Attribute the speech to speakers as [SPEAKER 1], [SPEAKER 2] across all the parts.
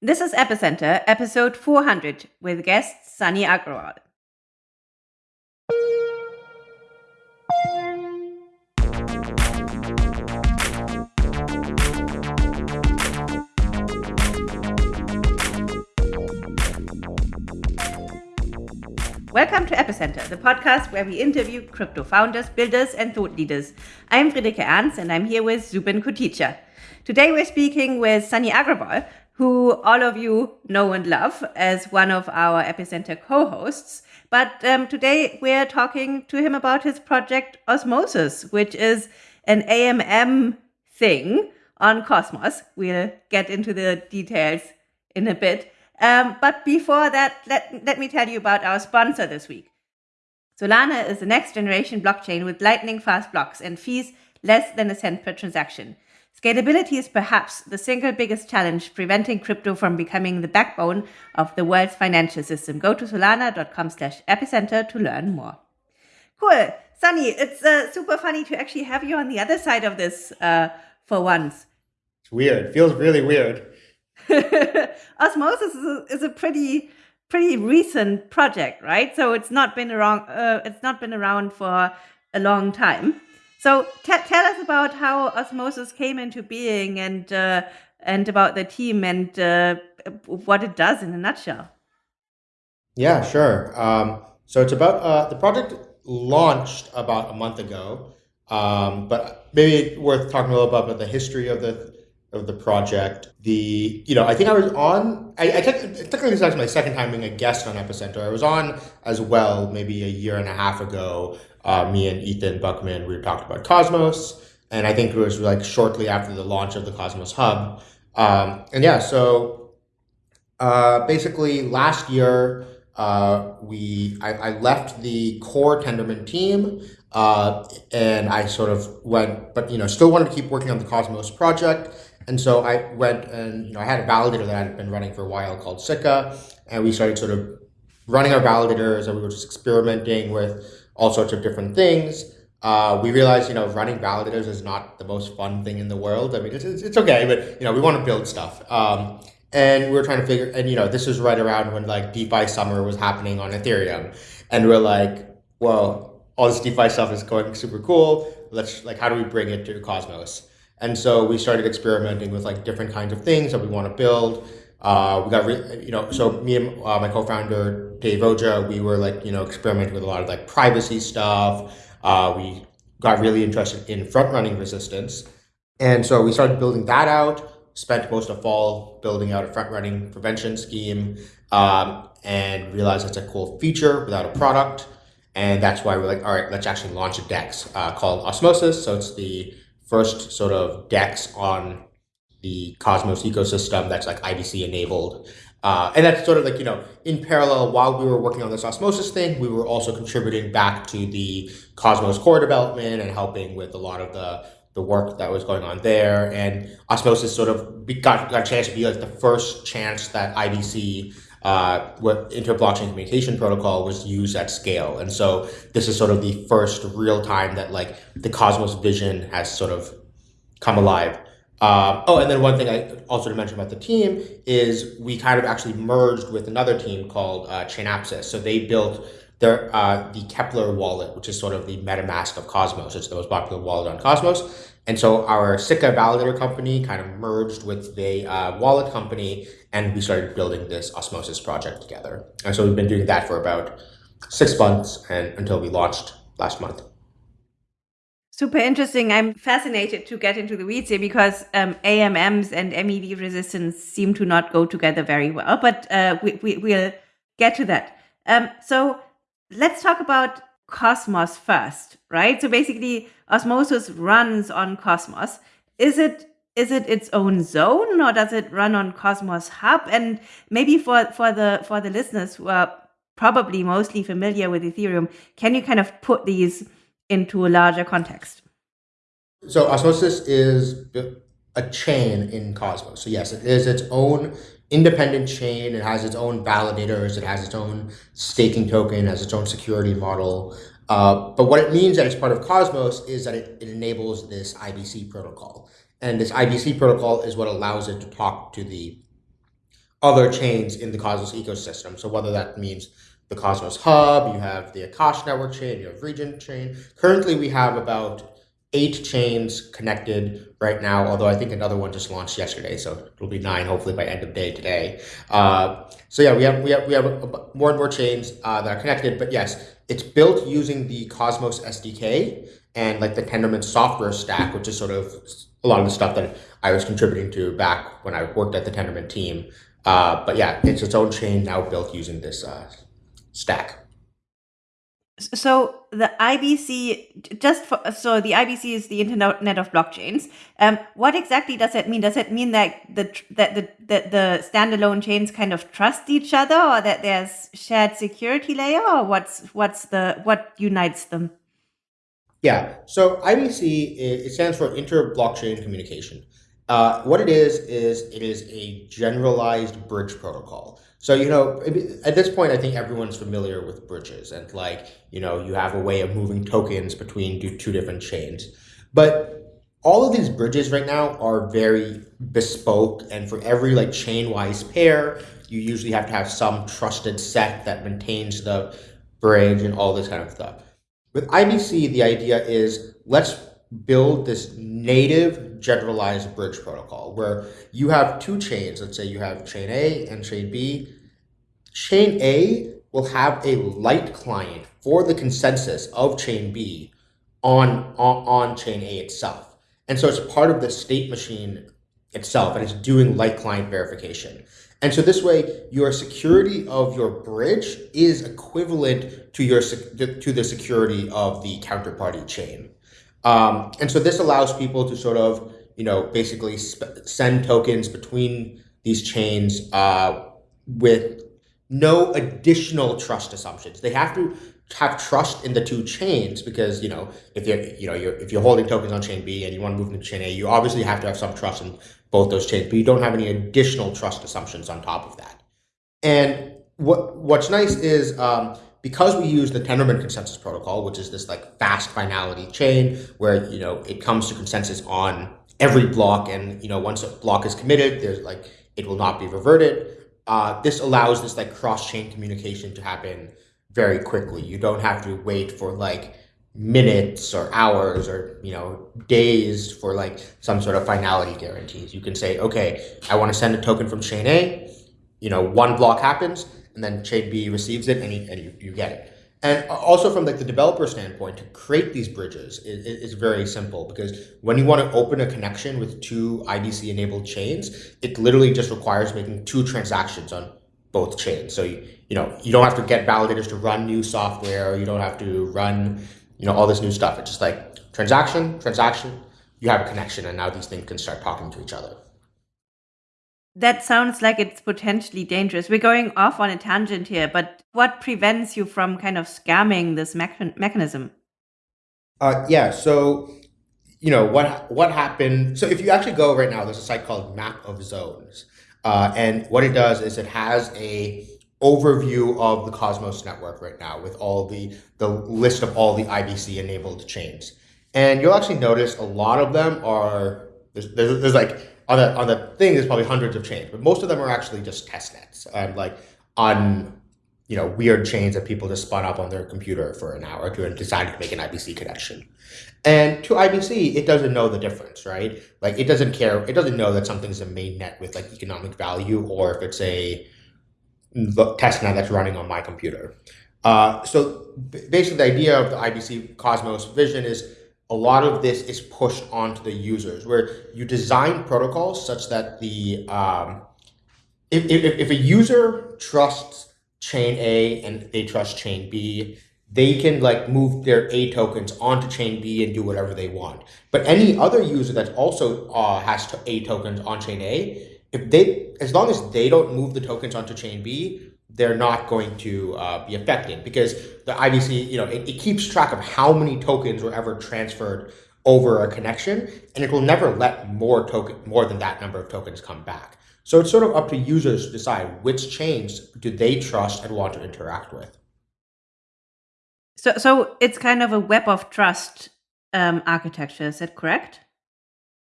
[SPEAKER 1] This is Epicenter, episode 400, with guest Sunny Agrawal. Welcome to Epicenter, the podcast where we interview crypto founders, builders, and thought leaders. I'm Friederike Ernst, and I'm here with Zubin Koticha. Today we're speaking with Sunny Agrawal, who all of you know and love as one of our Epicenter co-hosts. But um, today we're talking to him about his project Osmosis, which is an AMM thing on Cosmos. We'll get into the details in a bit. Um, but before that, let, let me tell you about our sponsor this week. Solana is the next generation blockchain with lightning fast blocks and fees less than a cent per transaction. Scalability is perhaps the single biggest challenge preventing crypto from becoming the backbone of the world's financial system. Go to solana.com slash epicenter to learn more. Cool. Sunny, it's uh, super funny to actually have you on the other side of this uh, for once.
[SPEAKER 2] It's weird. It feels really weird.
[SPEAKER 1] Osmosis is a, is a, pretty pretty recent project, right? So it's not been around. Uh, it's not been around for a long time. So tell us about how Osmosis came into being and uh, and about the team and uh, what it does in a nutshell.
[SPEAKER 2] Yeah, sure. Um, so it's about uh, the project launched about a month ago, um, but maybe worth talking a little bit about the history of the of the project. The you know I think I was on. I, I technically this is my second time being a guest on Epicenter. I was on as well maybe a year and a half ago uh, me and Ethan Buchman, we talked about Cosmos. And I think it was like shortly after the launch of the Cosmos Hub. Um, and yeah, so uh, basically last year, uh, we I, I, left the core Tendermint team uh, and I sort of went, but you know, still wanted to keep working on the Cosmos project. And so I went and you know I had a validator that I had been running for a while called Sikka, and we started sort of running our validators and we were just experimenting with all sorts of different things. Uh, we realized, you know, running validators is not the most fun thing in the world. I mean, it's, it's, it's okay, but, you know, we want to build stuff. Um, and we were trying to figure, and, you know, this was right around when, like, DeFi summer was happening on Ethereum. And we're like, well, all this DeFi stuff is going super cool. Let's, like, how do we bring it to Cosmos? And so we started experimenting with, like, different kinds of things that we want to build. Uh, we got, re- you know, so me and uh, my co-founder Dev Ojha, we were like, you know, experimenting with a lot of like privacy stuff. Uh, we got really interested in front running resistance, and so we started building that out. Spent most of fall building out a front running prevention scheme, um, and realized it's a cool feature without a product. And that's why we're like, all right, let's actually launch a DEX uh, called Osmosis. So it's the first sort of DEX on the Cosmos ecosystem that's like IBC enabled. Uh, and that's sort of like, you know, in parallel, while we were working on this osmosis thing, we were also contributing back to the Cosmos core development and helping with a lot of the, the work that was going on there. And osmosis sort of got, got a chance to be like the first chance that IBC uh, what inter-blockchain communication protocol was used at scale. And so this is sort of the first real time that like the Cosmos vision has sort of come alive. Um, oh, and then one thing I also to mention about the team is we kind of actually merged with another team called uh, Chainapsis. So they built their uh, the Keplr wallet, which is sort of the MetaMask of Cosmos. It's the most popular wallet on Cosmos. And so our Sikka validator company kind of merged with the uh, wallet company, and we started building this Osmosis project together. And so we've been doing that for about six months and until we launched last month.
[SPEAKER 1] Super interesting. I'm fascinated to get into the weeds here because um, AMMs and MEV resistance seem to not go together very well, but uh, we, we, will get to that. Um, so let's talk about Cosmos first, right? So basically, Osmosis runs on Cosmos. Is it is it its own zone or does it run on Cosmos Hub? And maybe for, for the for the listeners who are probably mostly familiar with Ethereum, can you kind of put these into a larger context.
[SPEAKER 2] So Osmosis is a chain in Cosmos. So yes, it is its own independent chain. It has its own validators. It has its own staking token, has its own security model. Uh, but what it means that it's part of Cosmos is that it, it enables this IBC protocol. And this IBC protocol is what allows it to talk to the other chains in the Cosmos ecosystem. So whether that means the Cosmos Hub, you have the Akash network chain, you have Regen chain. Currently, we have about eight chains connected right now, although I think another one just launched yesterday, so it'll be nine hopefully by end of day today. Uh, so yeah, we have we have we have more and more chains uh, that are connected. But yes, it's built using the Cosmos SDK and like the Tendermint software stack, which is sort of a lot of the stuff that I was contributing to back when I worked at the Tendermint team. Uh, but yeah, it's its own chain now built using this uh, stack.
[SPEAKER 1] So the IBC, just for, so the IBC is the Internet of Blockchains. Um, what exactly does that mean? Does it mean that the that the, the the standalone chains kind of trust each other, or that there's shared security layer, or what's what's the what unites them?
[SPEAKER 2] Yeah. So IBC it stands for Inter Blockchain Communication. Uh, what it is is it is a generalized bridge protocol. So, you know, at this point, I think everyone's familiar with bridges and like, you know, you have a way of moving tokens between two different chains. But all of these bridges right now are very bespoke. And for every like chain wise pair, you usually have to have some trusted set that maintains the bridge and all this kind of stuff. With IBC, the idea is let's build this native generalized bridge protocol where you have two chains. Let's say you have chain A and chain B. Chain A will have a light client for the consensus of chain B on, on, on chain A itself. And so it's part of the state machine itself and it's doing light client verification. And so this way, your security of your bridge is equivalent to your to the security of the counterparty chain. Um, and so this allows people to sort of, you know, basically send tokens between these chains uh, with no additional trust assumptions. They have to have trust in the two chains because you know if you're you know you're if you're holding tokens on chain B and you want to move them to chain A, you obviously have to have some trust in both those chains, but you don't have any additional trust assumptions on top of that. And what what's nice is um, because we use the Tendermint consensus protocol, which is this like fast finality chain where you know it comes to consensus on every block, and you know once a block is committed, there's like it will not be reverted. Uh, this allows this like cross chain communication to happen very quickly. You don't have to wait for like minutes or hours or you know days for like some sort of finality guarantees. You can say, okay, I want to send a token from chain A. You know, one block happens, and then chain B receives it, and you, and you, you get it. And also from like the developer standpoint, to create these bridges is, is very simple because when you want to open a connection with two IBC enabled chains, it literally just requires making two transactions on both chains. So you, you know you don't have to get validators to run new software. You don't have to run you know all this new stuff. It's just like transaction, transaction. You have a connection, and now these things can start talking to each other.
[SPEAKER 1] That sounds like it's potentially dangerous. We're going off on a tangent here, but what prevents you from kind of scamming this mechanism?
[SPEAKER 2] Uh, yeah, so you know what what happened. So if you actually go right now, there's a site called Map of Zones, uh, and what it does is it has a overview of the Cosmos network right now with all the the list of all the IBC enabled chains, and you'll actually notice a lot of them are there's, there's, there's like on the on the thing there's probably hundreds of chains, but most of them are actually just test nets and like on you know weird chains that people just spun up on their computer for an hour to and decided to make an IBC connection. And to IBC, it doesn't know the difference, right? Like it doesn't care. It doesn't know that something's a main net with like economic value or if it's a test net that's running on my computer. Uh, so basically, the idea of the IBC Cosmos vision is a lot of this is pushed onto the users where you design protocols such that the um, if, if, if a user trusts chain A and they trust chain B, they can like move their A tokens onto chain B and do whatever they want. But any other user that also uh, has A tokens on chain A, if they as long as they don't move the tokens onto chain B, they're not going to uh, be affected because the IBC, you know, it, it, keeps track of how many tokens were ever transferred over a connection, and it will never let more token, more than that number of tokens come back. So it's sort of up to users to decide which chains do they trust and want to interact with.
[SPEAKER 1] So, so it's kind of a web of trust um, architecture. Is that correct?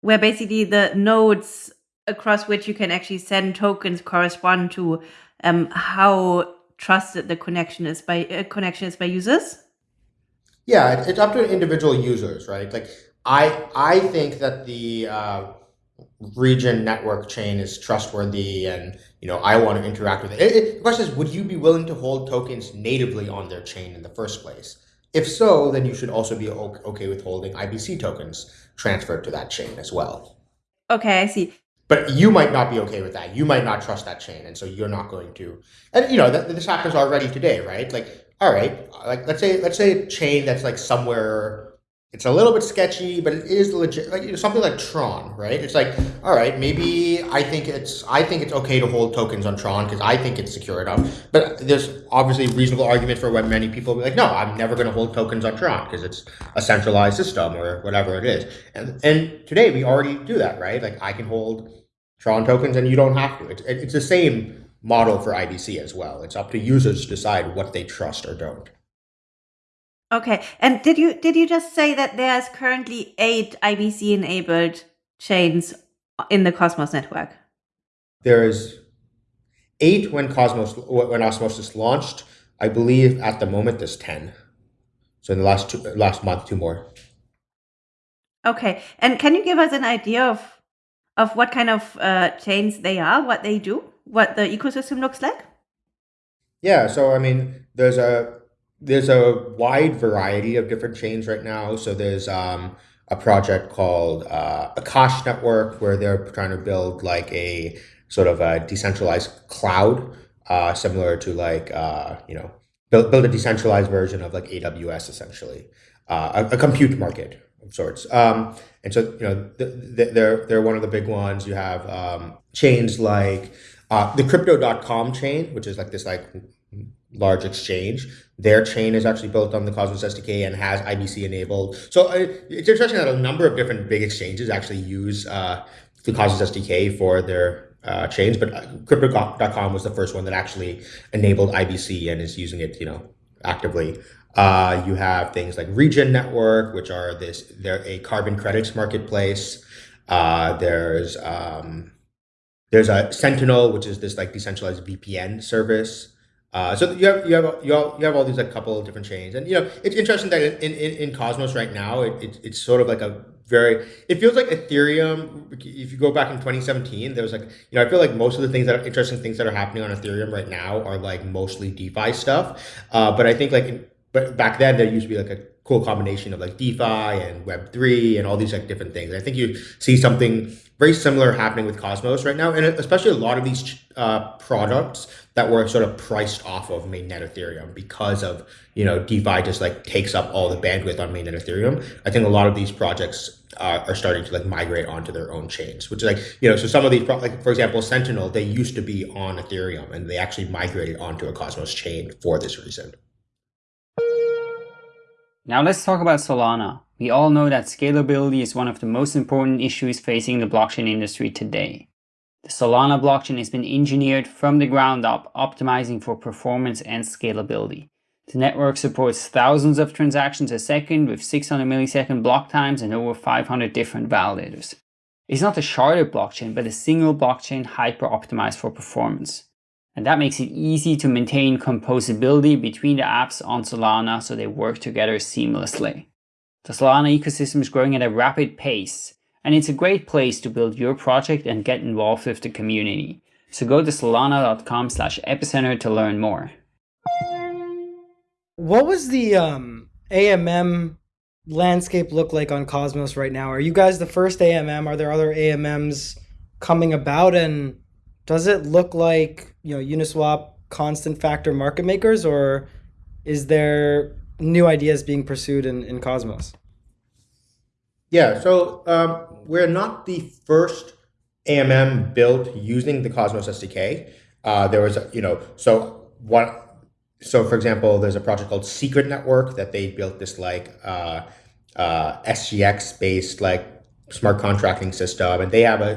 [SPEAKER 1] Where basically the nodes across which you can actually send tokens correspond to um, how trusted the connection is by uh, connection is by users?
[SPEAKER 2] Yeah, it's up to individual users, right? Like I I think that the uh, Regen network chain is trustworthy and you know I want to interact with it. it, it the question is, would you be willing to hold tokens natively on their chain in the first place? If so, then you should also be okay with holding IBC tokens transferred to that chain as well.
[SPEAKER 1] Okay, I see.
[SPEAKER 2] But you might not be okay with that. You might not trust that chain, and so you're not going to. And you know, that, this happens already today, right? Like, all right, like let's say let's say a chain that's like somewhere it's a little bit sketchy, but it is legit. Like you know, something like Tron, right? It's like, all right, maybe I think it's I think it's okay to hold tokens on Tron because I think it's secure enough. But there's obviously reasonable argument for when many people be like, no, I'm never going to hold tokens on Tron because it's a centralized system or whatever it is. And and today we already do that, right? Like I can hold Tron tokens and you don't have to. It's it's the same model for IBC as well. It's up to users to decide what they trust or don't.
[SPEAKER 1] Okay. And did you did you just say that there's currently eight IBC enabled chains in the Cosmos network?
[SPEAKER 2] There's eight when Cosmos when Osmosis launched. I believe at the moment there's ten. So in the last two, last month, two more.
[SPEAKER 1] Okay. And can you give us an idea of of what kind of uh, chains they are, what they do, what the ecosystem looks like?
[SPEAKER 2] Yeah. So I mean, there's a there's a wide variety of different chains right now. So there's um, a project called uh, Akash Network where they're trying to build like a sort of a decentralized cloud, uh, similar to like uh, you know build build a decentralized version of like AWS essentially, uh, a, a compute market of sorts. Um, and so you know they're they're one of the big ones. You have um, chains like uh, the Crypto.com chain, which is like this like large exchange. Their chain is actually built on the Cosmos SDK and has IBC enabled. So uh, it's interesting that a number of different big exchanges actually use uh, the Cosmos SDK for their uh, chains, but uh, Crypto.com was the first one that actually enabled IBC and is using it, you know, actively. Uh, you have things like Regen Network, which are this they're a carbon credits marketplace. Uh, there's um, there's a Sentinel, which is this like decentralized VPN service. Uh, so you have you have you have, you have all these like couple of different chains, and you know it's interesting that in, in, in Cosmos right now it, it, it's sort of like a very it feels like Ethereum. If you go back in 2017, there was like you know I feel like most of the things that are interesting things that are happening on Ethereum right now are like mostly DeFi stuff. Uh, but I think like in, but back then there used to be like a cool combination of like DeFi and Web three and all these like different things. I think you see something very similar happening with Cosmos right now, and especially a lot of these uh, products that were sort of priced off of mainnet Ethereum because of you know DeFi just like takes up all the bandwidth on mainnet Ethereum. I think a lot of these projects uh, are starting to like migrate onto their own chains, which is like you know so some of these like for example Sentinel they used to be on Ethereum and they actually migrated onto a Cosmos chain for this reason.
[SPEAKER 3] Now let's talk about Solana. We all know that scalability is one of the most important issues facing the blockchain industry today. The Solana blockchain has been engineered from the ground up, optimizing for performance and scalability. The network supports thousands of transactions a second with 600 millisecond block times and over 500 different validators. It's not a sharded blockchain, but a single blockchain hyper-optimized for performance. And that makes it easy to maintain composability between the apps on Solana so they work together seamlessly. The Solana ecosystem is growing at a rapid pace, and it's a great place to build your project and get involved with the community. So go to solana.com slash epicenter to learn more.
[SPEAKER 4] What was the um, AMM landscape look like on Cosmos right now? Are you guys the first AMM? Are there other AMMs coming about? And does it look like you know Uniswap constant factor market makers, or is there new ideas being pursued in, in Cosmos?
[SPEAKER 2] Yeah, so um, we're not the first AMM built using the Cosmos SDK. Uh, there was, a, you know, so what? So, for example, there's a project called Secret Network that they built this like uh, uh, SGX based like smart contracting system, and they have a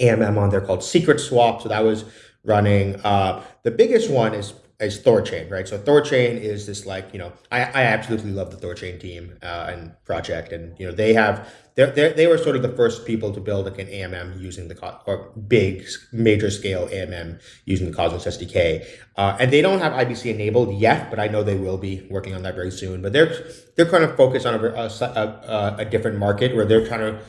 [SPEAKER 2] AMM on there called Secret Swap. So that was running. Uh, the biggest one is is Thorchain, right? So Thorchain is this like you know I, I absolutely love the Thorchain team uh, and project, and you know they have they they were sort of the first people to build like an AMM using the or big major scale AMM using the Cosmos SDK, uh, and they don't have IBC enabled yet, but I know they will be working on that very soon. But they're they're kind of focused on a a, a, a different market where they're trying to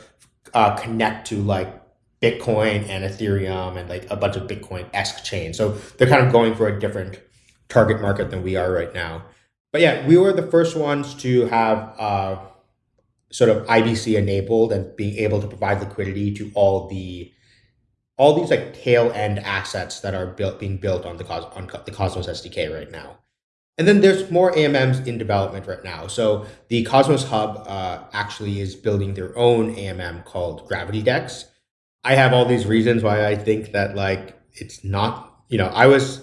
[SPEAKER 2] uh, connect to like Bitcoin and Ethereum and like a bunch of Bitcoin esque chains. So they're kind of going for a different target market than we are right now. But yeah, we were the first ones to have uh, sort of IBC enabled and being able to provide liquidity to all the all these like tail end assets that are built being built on the Cos on the Cosmos SDK right now. And then there's more AMMs in development right now. So the Cosmos Hub uh, actually is building their own AMM called Gravity Dex. I have all these reasons why I think that like it's not, you know, I was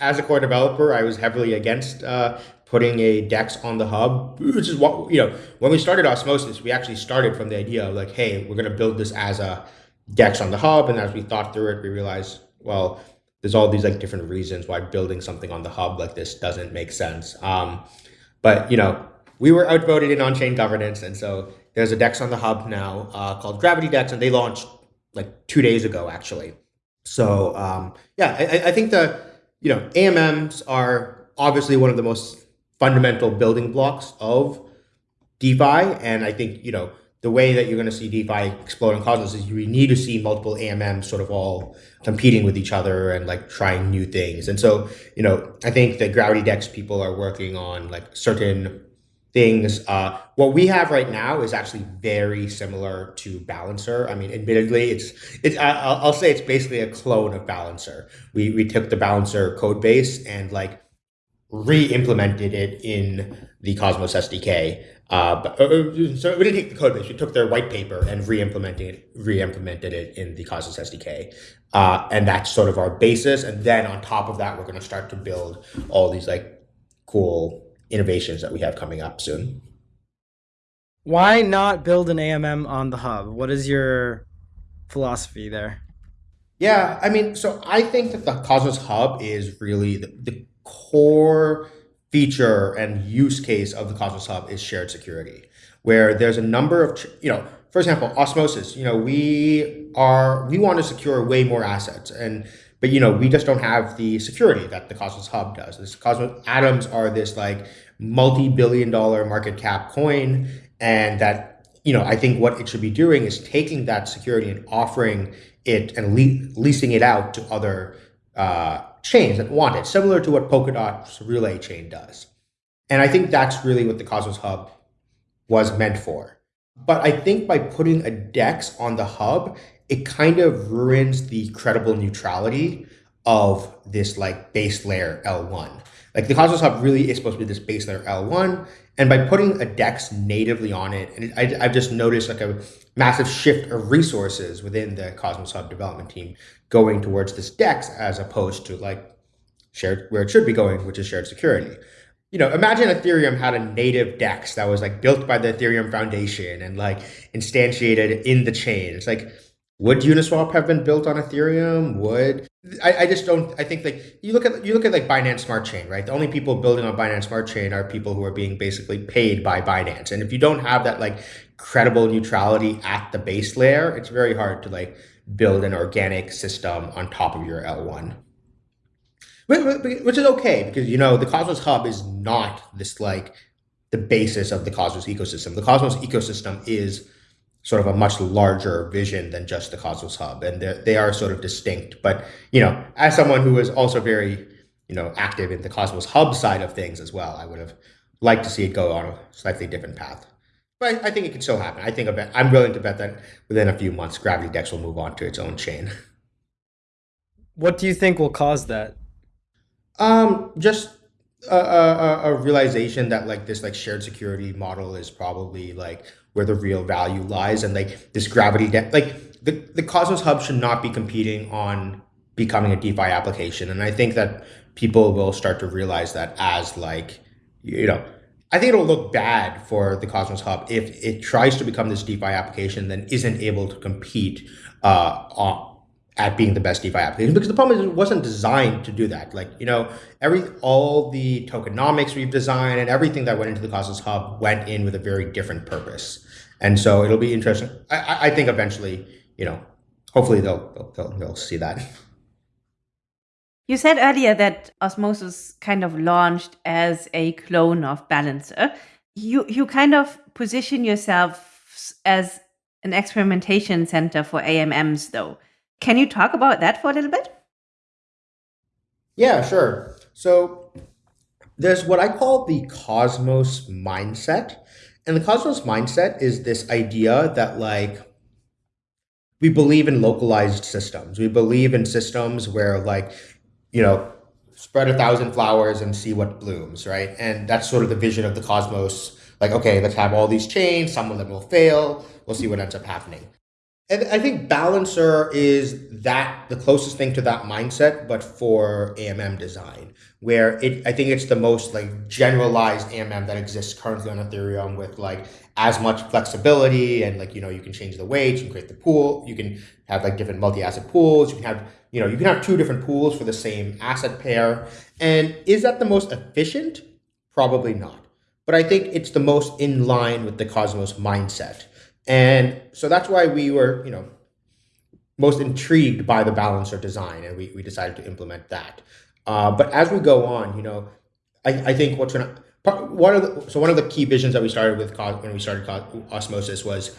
[SPEAKER 2] as a core developer, I was heavily against uh, putting a DEX on the hub, which is what, you know, when we started Osmosis, we actually started from the idea of like, hey, we're going to build this as a DEX on the hub. And as we thought through it, we realized, well, there's all these like different reasons why building something on the hub like this doesn't make sense. Um, but, you know, we were outvoted in on-chain governance. And so there's a DEX on the hub now uh, called Gravity DEX, and they launched like two days ago, actually. So um, yeah, I, I think the, you know, AMMs are obviously one of the most fundamental building blocks of DeFi. And I think, you know, the way that you're going to see DeFi explode in Cosmos is you need to see multiple AMMs sort of all competing with each other and like trying new things. And so, you know, I think the Gravity Dex people are working on like certain things. Uh, what we have right now is actually very similar to Balancer. I mean, admittedly, it's it's. I'll, I'll say it's basically a clone of Balancer. We we took the Balancer code base and like re-implemented it in the Cosmos SDK. Uh, but, uh, uh, so we didn't take the code base. We took their white paper and re-implemented it, re-implemented it in the Cosmos SDK. Uh, and that's sort of our basis. And then on top of that, we're going to start to build all these like cool innovations that we have coming up soon.
[SPEAKER 4] Why not build an AMM on the hub? What is your philosophy there?
[SPEAKER 2] Yeah, I mean, so I think that the Cosmos Hub is really the, the core feature and use case of the Cosmos Hub is shared security, where there's a number of, you know, for example, osmosis, you know, we are, we want to secure way more assets and, but you know, we just don't have the security that the Cosmos Hub does. This Cosmos Atoms are this like multi-billion dollar market cap coin and that, you know, I think what it should be doing is taking that security and offering it and le leasing it out to other uh, chains that want it, similar to what Polkadot's relay chain does. And I think that's really what the Cosmos Hub was meant for. But I think by putting a DEX on the hub, it kind of ruins the credible neutrality of this like base layer L1. Like the Cosmos Hub really is supposed to be this base layer L1. And by putting a DEX natively on it, and I, I've just noticed like a massive shift of resources within the Cosmos Hub development team going towards this DEX as opposed to like shared where it should be going, which is shared security. You know, imagine Ethereum had a native DEX that was like built by the Ethereum Foundation and like instantiated in the chain. It's like, would Uniswap have been built on Ethereum? Would I, I just don't I think like you look at you look at like Binance Smart Chain, right? The only people building on Binance Smart Chain are people who are being basically paid by Binance. And if you don't have that like credible neutrality at the base layer, it's very hard to like build an organic system on top of your L1. Which is okay because you know the Cosmos Hub is not this like the basis of the Cosmos ecosystem. The Cosmos ecosystem is sort of a much larger vision than just the Cosmos Hub, and they are sort of distinct. But you know, as someone who is also very you know active in the Cosmos Hub side of things as well, I would have liked to see it go on a slightly different path. But I, think it can still happen. I think I'm willing to bet that within a few months, Gravity Dex will move on to its own chain.
[SPEAKER 4] What do you think will cause that?
[SPEAKER 2] Um, just a, a, a, realization that like this like shared security model is probably like where the real value lies and like this gravity like the, the cosmos hub should not be competing on becoming a defi application. And i think that people will start to realize that as like you know i think it'll look bad for the cosmos hub if it tries to become this defi application then isn't able to compete uh, on, at being the best DeFi application because the problem is it wasn't designed to do that. Like, you know, every all the tokenomics we've designed and everything that went into the Cosmos Hub went in with a very different purpose. And so it'll be interesting. I, I think eventually, you know, hopefully they'll, they'll, they'll see that.
[SPEAKER 1] You said earlier that Osmosis kind of launched as a clone of Balancer. You you kind of position yourself as an experimentation center for AMMs though. Can you talk about that for a little bit?
[SPEAKER 2] Yeah, sure. So there's what I call the Cosmos mindset. And the Cosmos mindset is this idea that like we believe in localized systems. We believe in systems where like, you know, spread a thousand flowers and see what blooms, right? And that's sort of the vision of the Cosmos. Like, okay, let's have all these chains, some of them will fail, we'll see what ends up happening. And I think Balancer is that the closest thing to that mindset, but for AMM design, where it I think it's the most like generalized AMM that exists currently on Ethereum with like as much flexibility and like you know you can change the weights, you can create the pool, you can have like different multi-asset pools, you can have you know you can have two different pools for the same asset pair. And is that the most efficient? Probably not. But I think it's the most in line with the Cosmos mindset and so that's why we were, you know, most intrigued by the balancer design and we, we decided to implement that. Uh, but as we go on, you know, I, I think what's going to, one of the, so one of the key visions that we started with when we started Osmosis was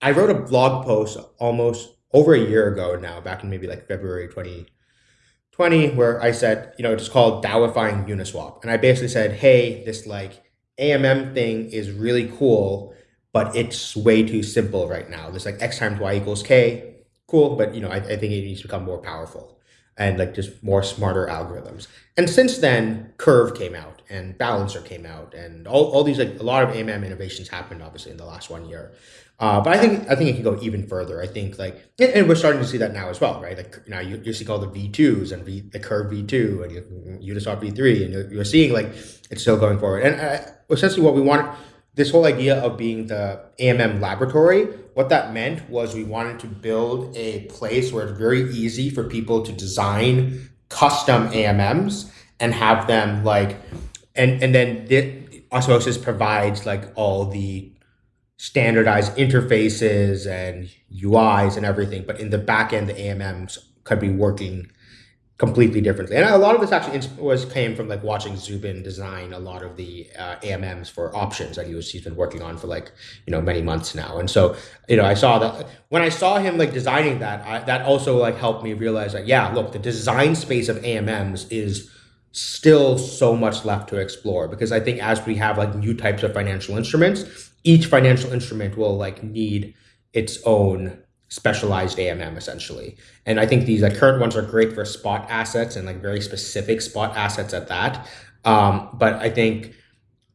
[SPEAKER 2] I wrote a blog post almost over a year ago now, back in maybe like February 2020, where I said, you know, it's called DAOifying Uniswap. And I basically said, hey, this like AMM thing is really cool but it's way too simple right now. There's like x times y equals k, cool, but you know, I, I think it needs to become more powerful and like just more smarter algorithms. And since then, Curve came out and Balancer came out, and all, all these like a lot of AMM innovations happened obviously in the last one year. Uh, but I think I think it can go even further. I think like and we're starting to see that now as well, right? Like now you you see all the V2s and v, the Curve V2 and Uniswap V3, and you're, you're seeing like it's still going forward. And uh, essentially, what we want this whole idea of being the AMM laboratory, what that meant was we wanted to build a place where it's very easy for people to design custom AMMs and have them like, and, and then the, Osmosis provides like all the standardized interfaces and UIs and everything, but in the back end, the AMMs could be working completely differently. And a lot of this actually was came from like watching Zubin design a lot of the uh, AMMs for options that he was he's been working on for like you know many months now. And so you know I saw that when I saw him like designing that, I, that also like helped me realize that yeah, look, the design space of AMMs is still so much left to explore because I think as we have like new types of financial instruments, each financial instrument will like need its own specialized AMM essentially. And I think these like, current ones are great for spot assets and like very specific spot assets at that. Um, but I think,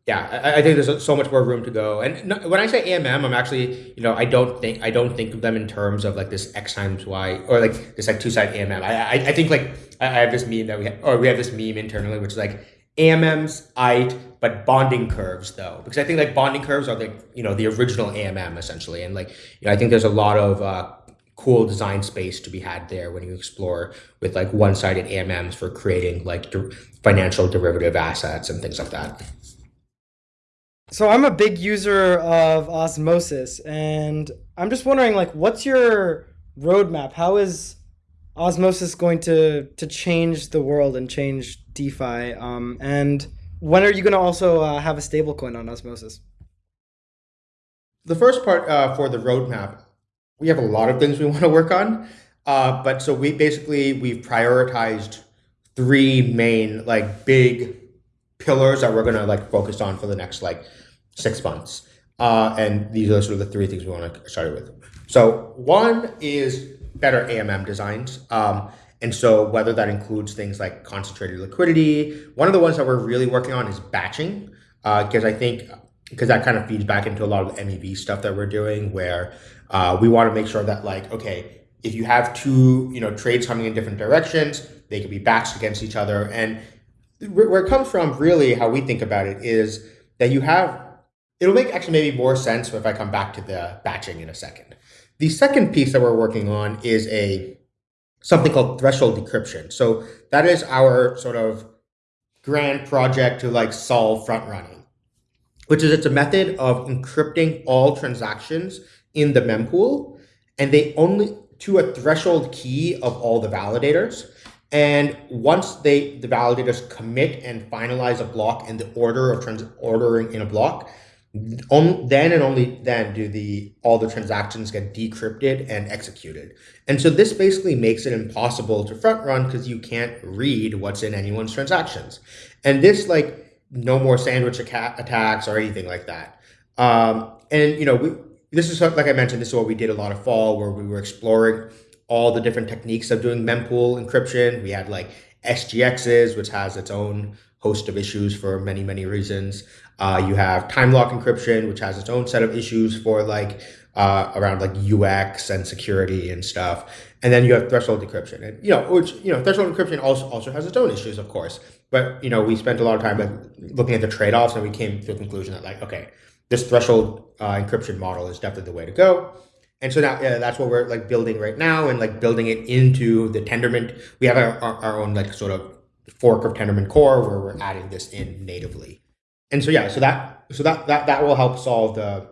[SPEAKER 2] yeah, I, I, think there's so much more room to go. And no, when I say AMM, I'm actually, you know, I don't think I don't think of them in terms of like this X times Y or like this like two side AMM. I, I, I think like I, have this meme that we have, or we have this meme internally, which is like AMMs, EIT, but bonding curves though, because I think like bonding curves are like, you know, the original AMM essentially. And like, you know, I think there's a lot of uh, cool design space to be had there when you explore with like one-sided AMMs for creating like financial derivative assets and things like that.
[SPEAKER 4] So I'm a big user of Osmosis and I'm just wondering like, what's your roadmap? How is Osmosis going to, to change the world and change DeFi? Um, and when are you going to also uh, have a stablecoin on Osmosis?
[SPEAKER 2] The first part uh, for the roadmap, we have a lot of things we want to work on. Uh, but so we basically we've prioritized three main like big pillars that we're gonna like focus on for the next like six months. Uh, and these are sort of the three things we want to start with. So one is better AMM designs. Um, and so whether that includes things like concentrated liquidity, one of the ones that we're really working on is batching, because uh, I think because that kind of feeds back into a lot of the MEV stuff that we're doing, where uh, we want to make sure that like okay, if you have two you know trades coming in different directions, they can be batched against each other. And where it comes from, really, how we think about it is that you have. It'll make actually maybe more sense if I come back to the batching in a second the second piece that we're working on is a something called threshold decryption. So that is our sort of grand project to like solve front running, which is it's a method of encrypting all transactions in the mempool, and they only to a threshold key of all the validators. And once they the validators commit and finalize a block in the order of trans ordering in a block, on, then and only then do the all the transactions get decrypted and executed. And so this basically makes it impossible to front run because you can't read what's in anyone's transactions. And this like no more sandwich attacks or anything like that. Um, and you know, we, this is like I mentioned, this is what we did a lot of fall where we were exploring all the different techniques of doing mempool encryption. We had like SGXs, which has its own host of issues for many, many reasons. Uh, you have time lock encryption, which has its own set of issues for like uh, around like UX and security and stuff. And then you have threshold decryption, and you know, which you know, threshold encryption also also has its own issues, of course. But you know, we spent a lot of time looking at the trade offs, and we came to a conclusion that like, okay, this threshold uh, encryption model is definitely the way to go. And so now yeah, that's what we're like building right now, and like building it into the Tendermint. We have our, our, our own like sort of fork of Tendermint core where we're adding this in natively. And so yeah, so that so that that that will help solve the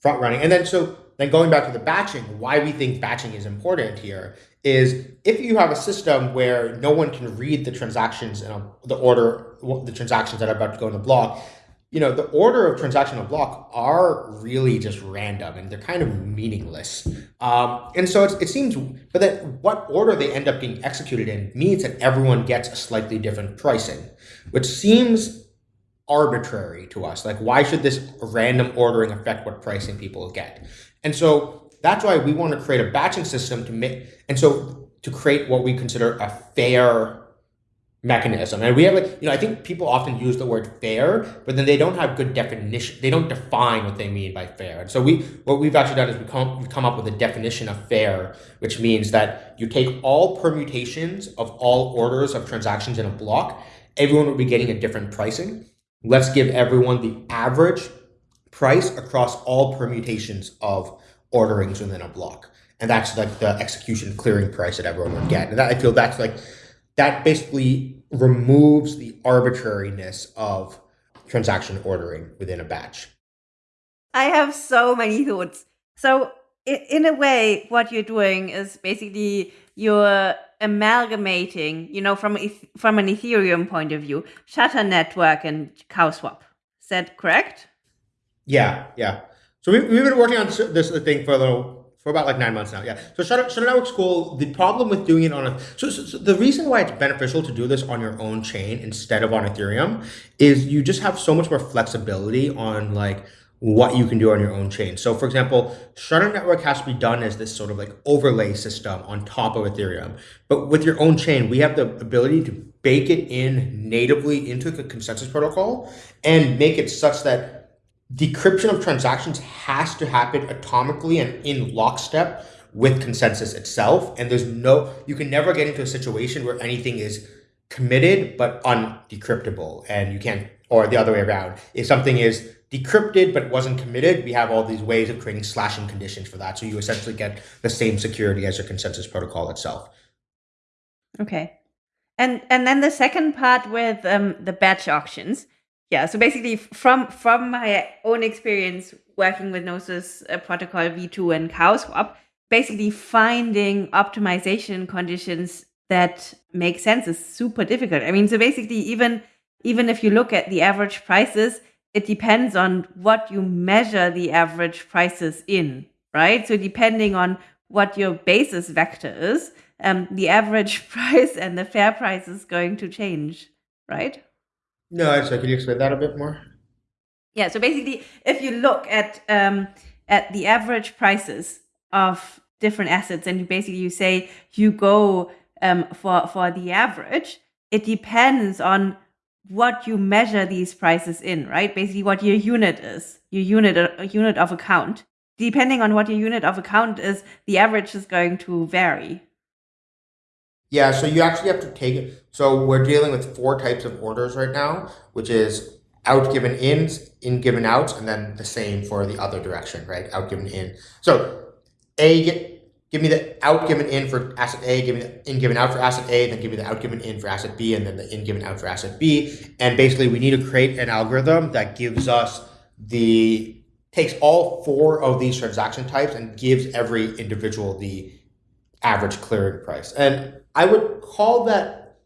[SPEAKER 2] front running. And then so then going back to the batching, why we think batching is important here is if you have a system where no one can read the transactions in a, the order the transactions that are about to go in the block, you know, the order of transaction of block are really just random and they're kind of meaningless. Um, and so it seems, but that what order they end up being executed in means that everyone gets a slightly different pricing, which seems arbitrary to us. Like, why should this random ordering affect what pricing people get? And so that's why we want to create a batching system to make, and so to create what we consider a fair mechanism. And we have, like, you know, I think people often use the word fair, but then they don't have good definition. They don't define what they mean by fair. And so we, what we've actually done is we come, we come up with a definition of fair, which means that you take all permutations of all orders of transactions in a block. Everyone will be getting a different pricing. Let's give everyone the average price across all permutations of orderings within a block. And that's like the execution clearing price that everyone would get. And that, I feel that's like, that basically removes the arbitrariness of transaction ordering within a batch.
[SPEAKER 1] I have so many thoughts. So, in a way, what you're doing is basically you're amalgamating, you know, from from an Ethereum point of view, Shutter Network and CowSwap. Is that correct?
[SPEAKER 2] Yeah, yeah. So we, we've been working on this thing for a little, for about like nine months now. Yeah. So Shutter, Shutter Network School, the problem with doing it on a, so, so, so the reason why it's beneficial to do this on your own chain instead of on Ethereum is you just have so much more flexibility on like, what you can do on your own chain. So for example, Shutter Network has to be done as this sort of like overlay system on top of Ethereum. But with your own chain, we have the ability to bake it in natively into the consensus protocol and make it such that decryption of transactions has to happen atomically and in lockstep with consensus itself. And there's no, you can never get into a situation where anything is committed but undecryptable and you can't, or the other way around. If something is decrypted but wasn't committed, we have all these ways of creating slashing conditions for that. So you essentially get the same security as your consensus protocol itself.
[SPEAKER 1] Okay. And and then the second part with um, the batch auctions. Yeah, so basically from from my own experience working with Gnosis uh, protocol v2 and CowSwap, basically finding optimization conditions that make sense is super difficult. I mean, so basically even even if you look at the average prices, it depends on what you measure the average prices in, right? So depending on what your basis vector is, um, the average price and the fair price is going to change, right?
[SPEAKER 2] No, so can you explain that a bit more?
[SPEAKER 1] Yeah, so basically, if you look at um, at the average prices of different assets, and you basically you say you go um, for for the average, it depends on what you measure these prices in, right? Basically, what your unit is, your unit, a unit of account. Depending on what your unit of account is, the average is going to vary.
[SPEAKER 2] Yeah, so you actually have to take it. So we're dealing with four types of orders right now, which is out given ins, in given outs, and then the same for the other direction, right? Out given in. So A get give me the out given in for asset A, give me the in given out for asset A, then give me the out given in for asset B, and then the in given out for asset B. And basically, we need to create an algorithm that gives us the takes all four of these transaction types and gives every individual the average clearing price. And I would call that,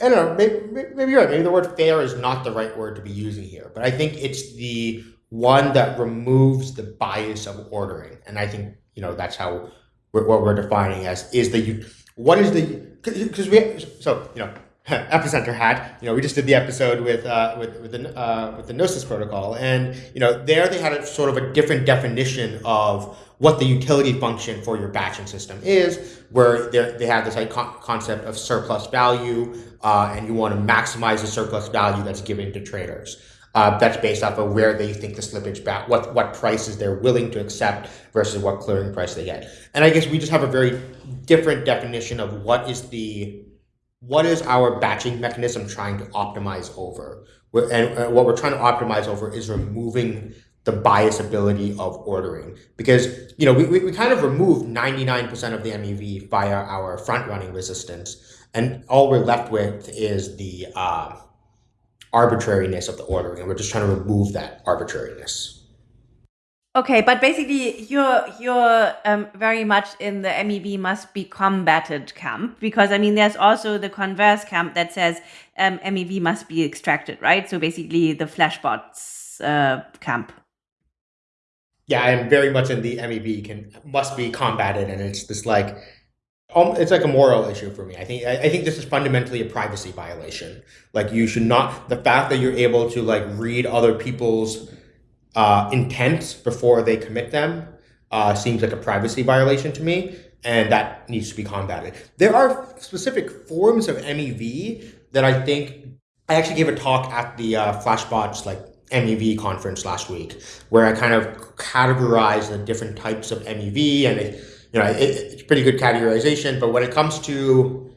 [SPEAKER 2] I don't know, maybe, maybe you're right. Maybe the word fair is not the right word to be using here, but I think it's the one that removes the bias of ordering. And I think, you know, that's how what we're defining as is the, what is the, because we, so, you know, Epicenter had. You know, we just did the episode with uh, with with the uh, with the Gnosis protocol, and you know, there they had a sort of a different definition of what the utility function for your batching system is, where they have this like concept of surplus value, uh, and you want to maximize the surplus value that's given to traders. Uh, that's based off of where they think the slippage back, what what prices they're willing to accept versus what clearing price they get. And I guess we just have a very different definition of what is the what is our batching mechanism trying to optimize over? And what we're trying to optimize over is removing the bias ability of ordering because you know we, we, we kind of remove 99% of the MEV via our front running resistance and all we're left with is the uh, arbitrariness of the ordering and we're just trying to remove that arbitrariness.
[SPEAKER 1] Okay, but basically, you're you're um, very much in the MEV must be combated camp because I mean, there's also the converse camp that says um, MEV must be extracted, right? So basically, the flashbots uh, camp.
[SPEAKER 2] Yeah, I am very much in the MEV can must be combated, and it's this like um, it's like a moral issue for me. I think I think this is fundamentally a privacy violation. Like you should not the fact that you're able to like read other people's uh, intent before they commit them uh, seems like a privacy violation to me, and that needs to be combated. There are specific forms of MEV that I think I actually gave a talk at the uh, Flashbots like MEV conference last week, where I kind of categorized the different types of MEV, and it, you know it, it's pretty good categorization. But when it comes to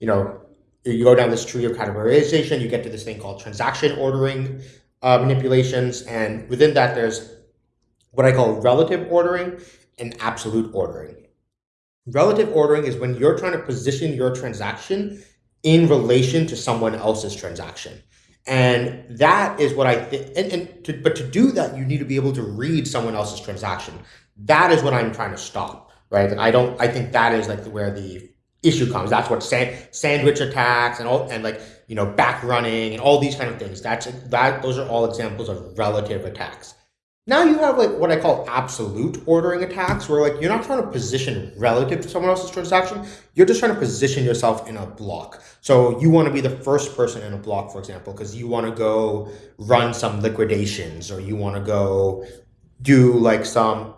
[SPEAKER 2] you know you go down this tree of categorization, you get to this thing called transaction ordering uh, manipulations. And within that, there's what I call relative ordering and absolute ordering. Relative ordering is when you're trying to position your transaction in relation to someone else's transaction. And that is what I think. And, and to, but to do that, you need to be able to read someone else's transaction. That is what I'm trying to stop, right? I don't. I think that is like where the issue comes. That's what sand, sandwich attacks and all and like you know, back running and all these kind of things. That's that those are all examples of relative attacks. Now you have like what I call absolute ordering attacks, where like you're not trying to position relative to someone else's transaction, you're just trying to position yourself in a block. So you want to be the first person in a block, for example, because you want to go run some liquidations or you want to go do like some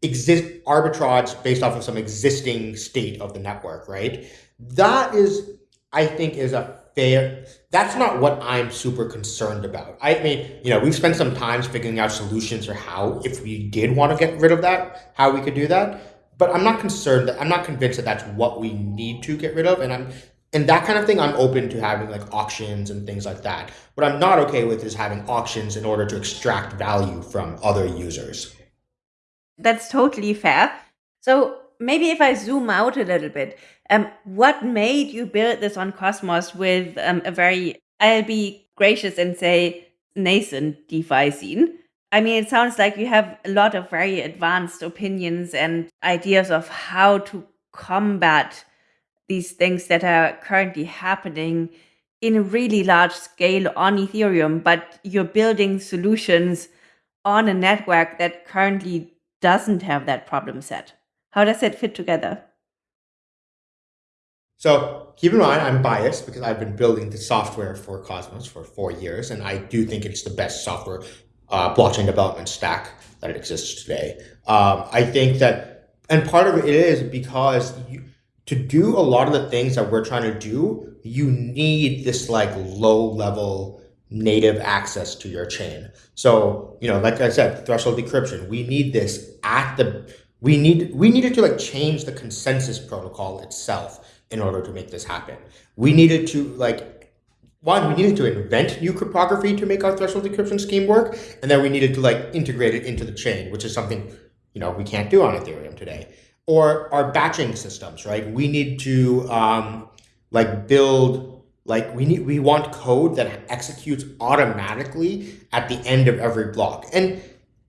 [SPEAKER 2] exist arbitrage based off of some existing state of the network, right? That is, I think, is a fair. That's not what I'm super concerned about. I mean, you know, we've spent some time figuring out solutions or how, if we did want to get rid of that, how we could do that. But I'm not concerned that I'm not convinced that that's what we need to get rid of. And I'm, and that kind of thing, I'm open to having like auctions and things like that. What I'm not okay with is having auctions in order to extract value from other users.
[SPEAKER 1] That's totally fair. So maybe if I zoom out a little bit, um, what made you build this on Cosmos with um, a very, I'll be gracious and say, nascent DeFi scene? I mean, it sounds like you have a lot of very advanced opinions and ideas of how to combat these things that are currently happening in a really large scale on Ethereum, but you're building solutions on a network that currently doesn't have that problem set. How does it fit together?
[SPEAKER 2] So keep in mind, I'm biased because I've been building the software for Cosmos for four years, and I do think it's the best software uh, blockchain development stack that exists today. Um, I think that, and part of it is because you, to do a lot of the things that we're trying to do, you need this like low level native access to your chain. So, you know, like I said, threshold decryption, we need this at the, we need, we needed to like change the consensus protocol itself in order to make this happen. We needed to like one, we needed to invent new cryptography to make our threshold decryption scheme work, and then we needed to like integrate it into the chain, which is something you know we can't do on Ethereum today. Or our batching systems, right? We need to um, like build like we need we want code that executes automatically at the end of every block. And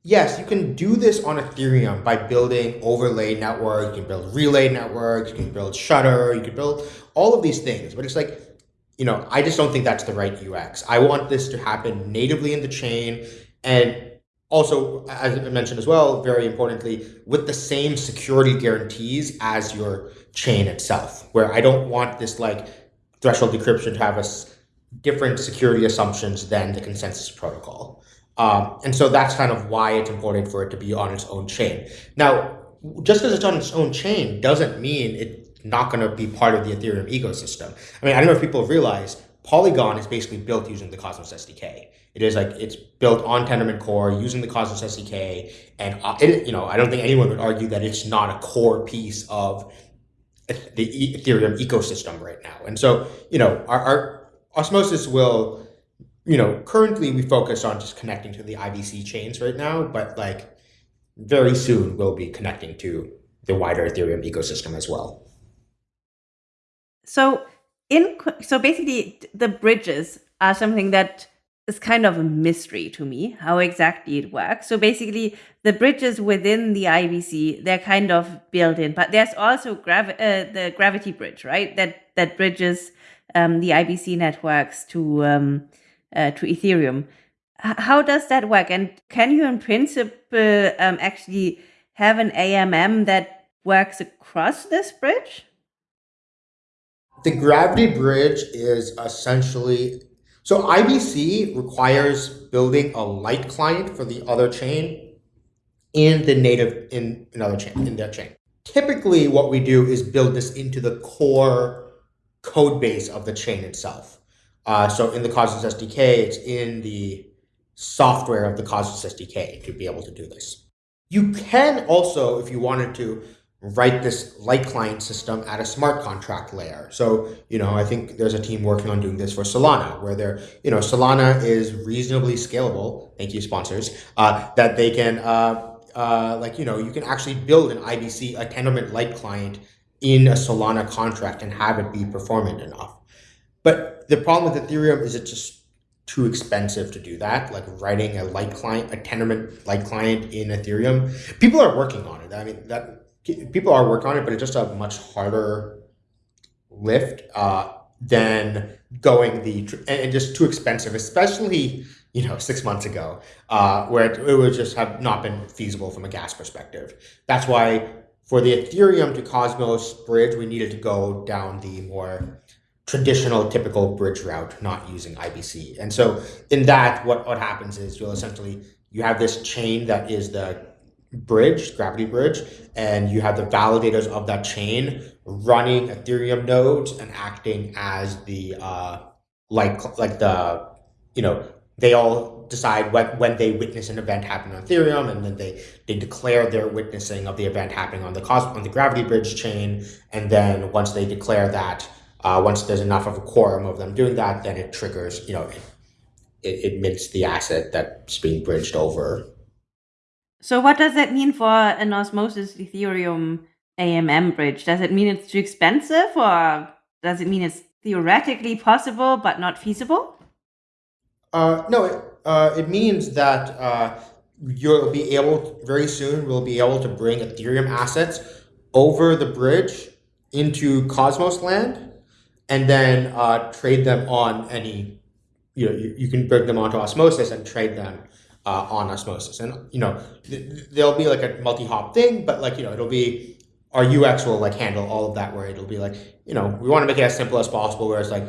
[SPEAKER 2] yes, you can do this on Ethereum by building overlay network, you can build relay networks, you can build shutter, you can build all of these things. But it's like, you know, I just don't think that's the right UX. I want this to happen natively in the chain and also, as I mentioned as well, very importantly, with the same security guarantees as your chain itself, where I don't want this like threshold decryption to have a different security assumptions than the consensus protocol. Um, and so that's kind of why it's important for it to be on its own chain. Now, just because it's on its own chain doesn't mean it's not going to be part of the Ethereum ecosystem. I mean, I don't know if people realize Polygon is basically built using the Cosmos SDK. It is like it's built on Tendermint Core using the Cosmos SDK, and uh, it, you know I don't think anyone would argue that it's not a core piece of the Ethereum ecosystem right now. And so you know our, our osmosis will you know, currently we focus on just connecting to the IBC chains right now, but like very soon we'll be connecting to the wider Ethereum ecosystem as well.
[SPEAKER 1] So in so basically the bridges are something that is kind of a mystery to me how exactly it works. So basically the bridges within the IBC they're kind of built in, but there's also gravi- uh, the gravity bridge, right? That that bridges um, the IBC networks to um, uh, to Ethereum. H how does that work? And can you, in principle, um, actually have an AMM that works across this bridge?
[SPEAKER 2] The gravity bridge is essentially so IBC requires building a light client for the other chain in the native in another chain in their chain. Typically, what we do is build this into the core code base of the chain itself. Uh, so in the Cosmos SDK, it's in the software of the Cosmos SDK to be able to do this. You can also, if you wanted to, write this light client system at a smart contract layer. So, you know, I think there's a team working on doing this for Solana, where they're, you know, Solana is reasonably scalable. Thank you, sponsors. Uh, that they can, uh, uh, like, you know, you can actually build an IBC, a Tendermint light client in a Solana contract and have it be performant enough. But the problem with Ethereum is it's just too expensive to do that. Like writing a light client, a Tendermint light client in Ethereum. People are working on it. I mean, that people are working on it, but it's just a much harder lift uh, than going the and just too expensive, especially you know six months ago, uh, where it, it would just have not been feasible from a gas perspective. That's why for the Ethereum to Cosmos bridge, we needed to go down the more traditional typical bridge route not using IBC. And so in that, what, what happens is you'll essentially, you have this chain that is the bridge, gravity bridge, and you have the validators of that chain running Ethereum nodes and acting as the, uh, like, like the, you know, they all decide when, when they witness an event happen on Ethereum, and then they, they declare their witnessing of the event happening on the cos on the gravity bridge chain. And then once they declare that, uh, once there's enough of a quorum of them doing that, then it triggers, you know, it, it, it mints the asset that's being bridged over.
[SPEAKER 1] So what does that mean for an Osmosis Ethereum AMM bridge? Does it mean it's too expensive or does it mean it's theoretically possible but not feasible?
[SPEAKER 2] Uh, no, it, uh, it means that uh, you'll be able, to, very soon, we'll be able to bring Ethereum assets over the bridge into Cosmos land and then uh, trade them on any, you know, you, you can bring them onto Osmosis and trade them uh, on Osmosis. And, you know, th- there'll be like a multi-hop thing, but like, you know, it'll be, our UX will like handle all of that where it'll be like, you know, we want to make it as simple as possible where it's like,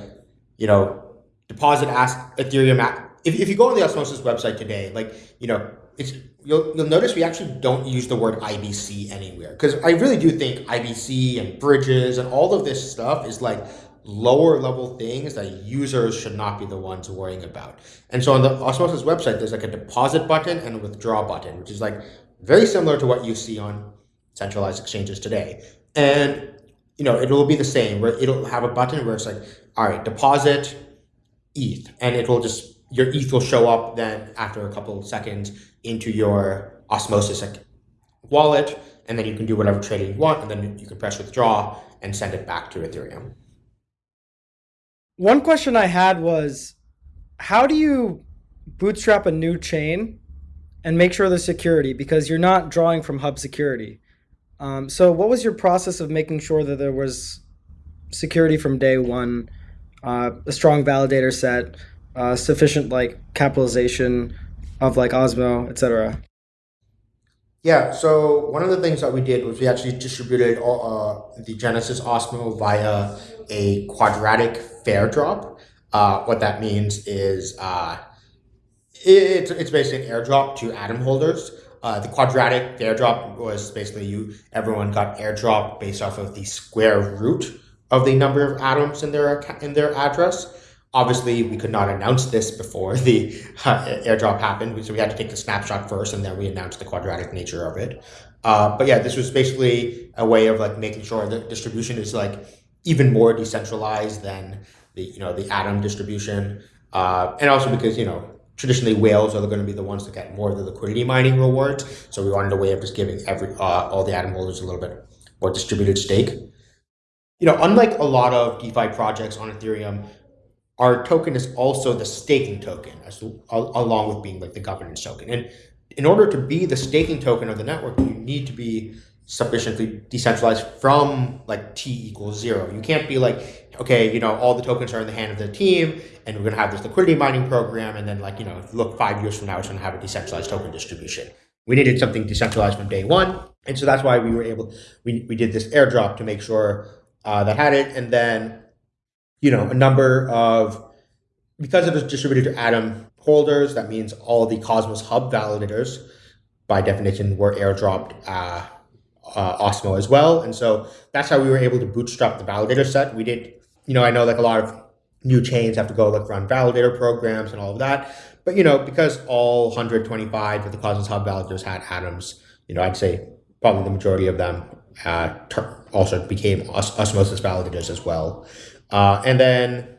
[SPEAKER 2] you know, deposit ask Ethereum. If, if you go on the Osmosis website today, like, you know, it's you'll you'll notice we actually don't use the word IBC anywhere because I really do think IBC and bridges and all of this stuff is like lower level things that users should not be the ones worrying about. And so on the Osmosis website, there's like a deposit button and a withdraw button, which is like very similar to what you see on centralized exchanges today. And you know, it will be the same where it'll have a button where it's like, all right, deposit ETH, and it will just your ETH will show up then after a couple seconds into your Osmosis wallet, and then you can do whatever trading you want, and then you can press withdraw and send it back to Ethereum.
[SPEAKER 4] One question I had was how do you bootstrap a new chain and make sure the security because you're not drawing from hub security. Um, so what was your process of making sure that there was security from day one, uh, a strong validator set, uh, sufficient like capitalization of like Osmo, etc.
[SPEAKER 2] Yeah, so one of the things that we did was we actually distributed all, uh, the Genesis Osmo via a quadratic fair drop. Uh, what that means is uh, it's, it's basically an airdrop to atom holders. Uh, the quadratic airdrop was basically you everyone got airdrop based off of the square root of the number of atoms in their in their address. Obviously, we could not announce this before the uh, airdrop happened, so we had to take the snapshot first, and then we announced the quadratic nature of it. Uh, but yeah, this was basically a way of like making sure the distribution is like even more decentralized than the you know the atom distribution, uh, and also because you know traditionally whales are going to be the ones that get more of the liquidity mining rewards. So we wanted a way of just giving every uh, all the atom holders a little bit more distributed stake. You know, unlike a lot of DeFi projects on Ethereum, our token is also the staking token, as, along with being like the governance token. And in order to be the staking token of the network, you need to be sufficiently decentralized from like t equals zero. You can't be like, okay, you know, all the tokens are in the hand of the team, and we're gonna have this liquidity mining program, and then like, you know, look five years from now, it's gonna have a decentralized token distribution. We needed something decentralized from day one, and so that's why we were able, we, we did this airdrop to make sure uh, that had it, and then, you know, a number of, because it was distributed to Atom holders, that means all the Cosmos Hub validators, by definition, were airdropped uh, uh, Osmo as well. And so that's how we were able to bootstrap the validator set. We did, you know, I know like a lot of new chains have to go like run validator programs and all of that. But, you know, because all 125 of the Cosmos Hub validators had atoms, you know, I'd say probably the majority of them uh, also became os osmosis validators as well. Uh, and then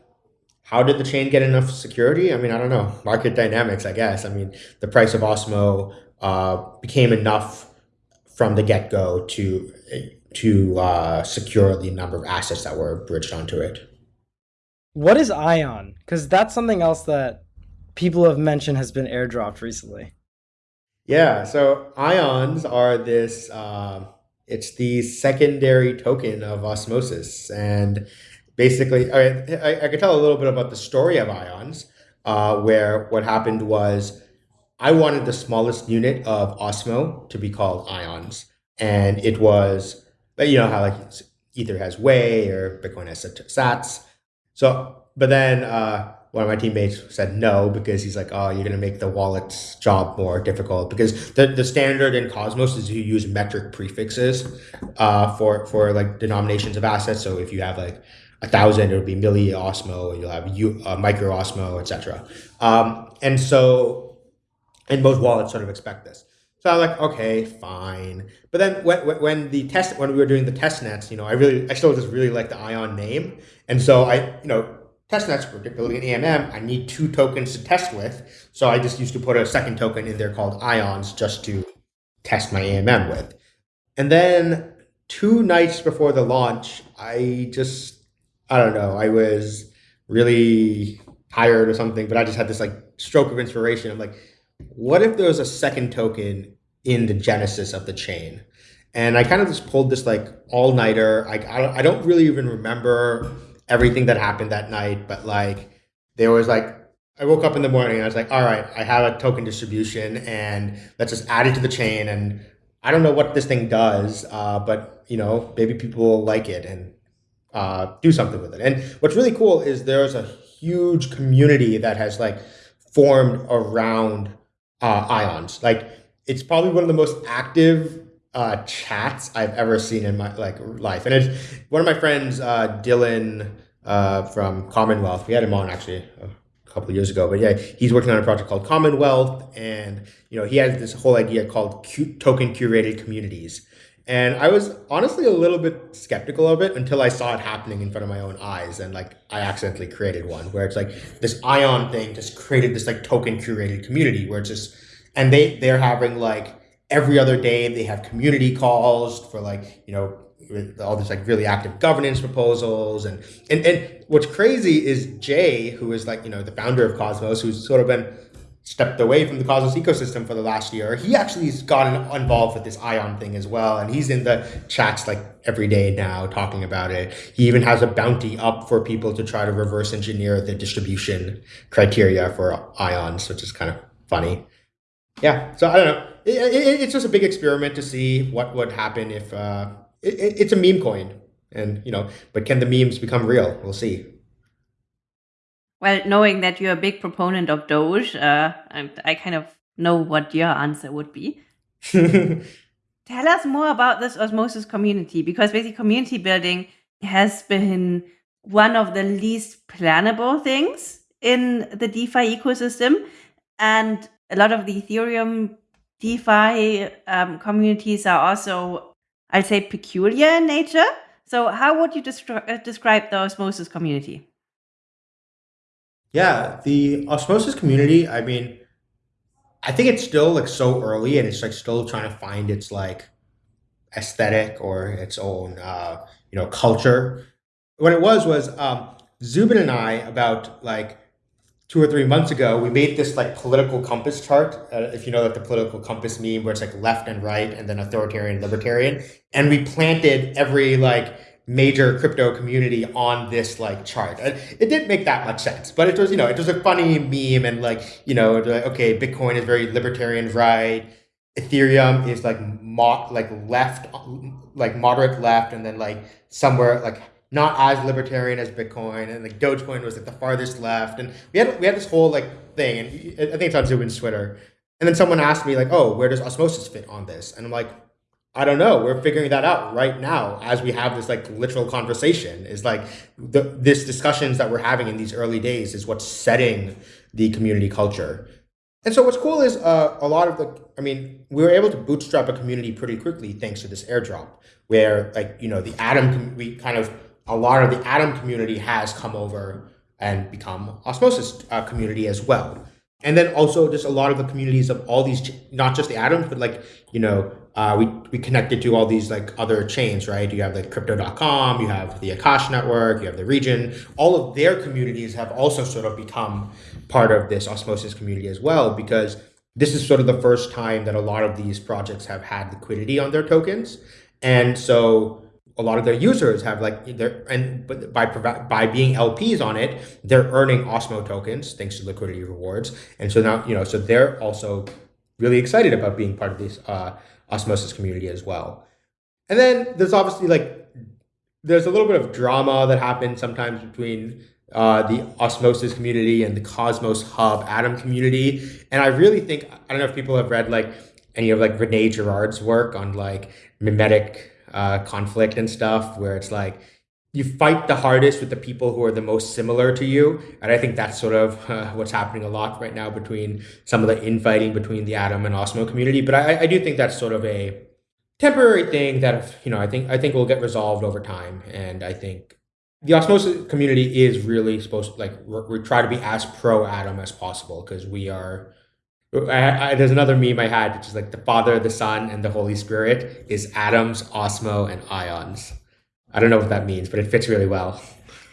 [SPEAKER 2] how did the chain get enough security? I mean, I don't know. Market dynamics, I guess. I mean, the price of Osmo uh, became enough from the get go to to uh, secure the number of assets that were bridged onto it.
[SPEAKER 4] What is Ion? Because that's something else that people have mentioned has been airdropped recently.
[SPEAKER 2] Yeah, so ions are this. Uh, it's the secondary token of osmosis, and basically, I, I, I could tell a little bit about the story of ions, uh, where what happened was I wanted the smallest unit of Osmo to be called ions. And it was, you know, how like Ether has Wei or Bitcoin has sats. So, but then uh, one of my teammates said no because he's like, oh, you're going to make the wallet's job more difficult because the, the standard in Cosmos is you use metric prefixes uh, for, for like denominations of assets. So if you have like a thousand, it'll be milli Osmo, you'll have U, uh, micro Osmo, etc. Um, and so and most wallets sort of expect this. So I'm like, okay, fine. But then when, when the test, when we were doing the test nets, you know, I really, I still just really like the Ion name. And so I, you know, test nets, particularly in AMM, I need two tokens to test with. So I just used to put a second token in there called Ions just to test my AMM with. And then two nights before the launch, I just, I don't know, I was really tired or something, but I just had this like stroke of inspiration. I'm like, what if there was a second token in the genesis of the chain? And I kind of just pulled this like all nighter. I, I, I don't really even remember everything that happened that night, but like there was like, I woke up in the morning and I was like, all right, I have a token distribution and let's just add it to the chain. And I don't know what this thing does, uh, but you know, maybe people will like it and uh, do something with it. And what's really cool is there's a huge community that has like formed around uh, ions. Like it's probably one of the most active uh, chats I've ever seen in my like life. And it's one of my friends, uh, Dillon uh, from Commonwealth. We had him on actually a couple years ago, but yeah, he's working on a project called Commonwealth, and you know he has this whole idea called token curated communities. And I was honestly a little bit skeptical of it until I saw it happening in front of my own eyes. And like I accidentally created one where it's like this ion thing just created this like token curated community where it's just and they they're having like every other day they have community calls for like you know all these like really active governance proposals and and and what's crazy is Jae, who is like you know the founder of Cosmos, who's sort of been stepped away from the Cosmos ecosystem for the last year. He actually has gotten involved with this Ion thing as well, and he's in the chats like every day now talking about it. He even has a bounty up for people to try to reverse engineer the distribution criteria for ions, which is kind of funny. Yeah, so I don't know. It, it, it's just a big experiment to see what would happen if uh, it, it's a meme coin, and you know, but can the memes become real? We'll see.
[SPEAKER 1] Well, knowing that you're a big proponent of Doge, uh, I, I kind of know what your answer would be. Tell us more about this osmosis community because basically community building has been one of the least plannable things in the DeFi ecosystem. And a lot of the Ethereum DeFi um, communities are also, I'd say, peculiar in nature. So, how would you destri- uh, describe the osmosis community?
[SPEAKER 2] Yeah, the osmosis community, I mean, I think it's still like so early and it's like still trying to find its like aesthetic or its own uh, you know culture. What it was was um, Zubin and I about like two or three months ago we made this like political compass chart. Uh, if you know that the political compass meme, where it's like left and right and then authoritarian, libertarian, and we planted every like major crypto community on this like chart. It didn't make that much sense, but it was you know it was a funny meme and like you know like, okay, Bitcoin is very libertarian right, Ethereum is like mo- like left like moderate left, and then like somewhere like not as libertarian as Bitcoin, and like Dogecoin was like the farthest left, and we had we had this whole like thing, and I think it's on Zubin's Twitter. And then someone asked me like, "Oh, where does osmosis fit on this?" And I'm like, I don't know. We're figuring that out right now as we have this like literal conversation. Is like the this discussions that we're having in these early days is what's setting the community culture. And so what's cool is uh, a lot of the. I mean, we were able to bootstrap a community pretty quickly thanks to this airdrop, where like you know the Atom we kind of a lot of the Atom community has come over and become Osmosis uh, community as well. And then also just a lot of the communities of all these, not just the atoms, but like, you know, uh, we, we connected to all these like other chains, right? You have like crypto.com, you have the Akash network, you have the Regen. All of their communities have also sort of become part of this osmosis community as well, because this is sort of the first time that a lot of these projects have had liquidity on their tokens. And so a lot of their users have like their and by by being LPs on it, they're earning Osmo tokens thanks to liquidity rewards. And so now, you know, so they're also really excited about being part of this uh, osmosis community as well. And then there's obviously like there's a little bit of drama that happens sometimes between uh, the osmosis community and the Cosmos Hub Atom community. And I really think I don't know if people have read like any of like Rene Girard's work on like mimetic uh, conflict and stuff, where it's like you fight the hardest with the people who are the most similar to you. And I think that's sort of uh, what's happening a lot right now between some of the infighting between the Atom and Osmo community. But I, I do think that's sort of a temporary thing that, you know, I think, I think will get resolved over time. And I think the Osmosis community is really supposed to like, we try to be as pro Atom as possible because we are, I, I, there's another meme I had, which is like the Father, the Son, and the Holy Spirit is atoms, Osmo, and ions. I don't know what that means, but it fits really well.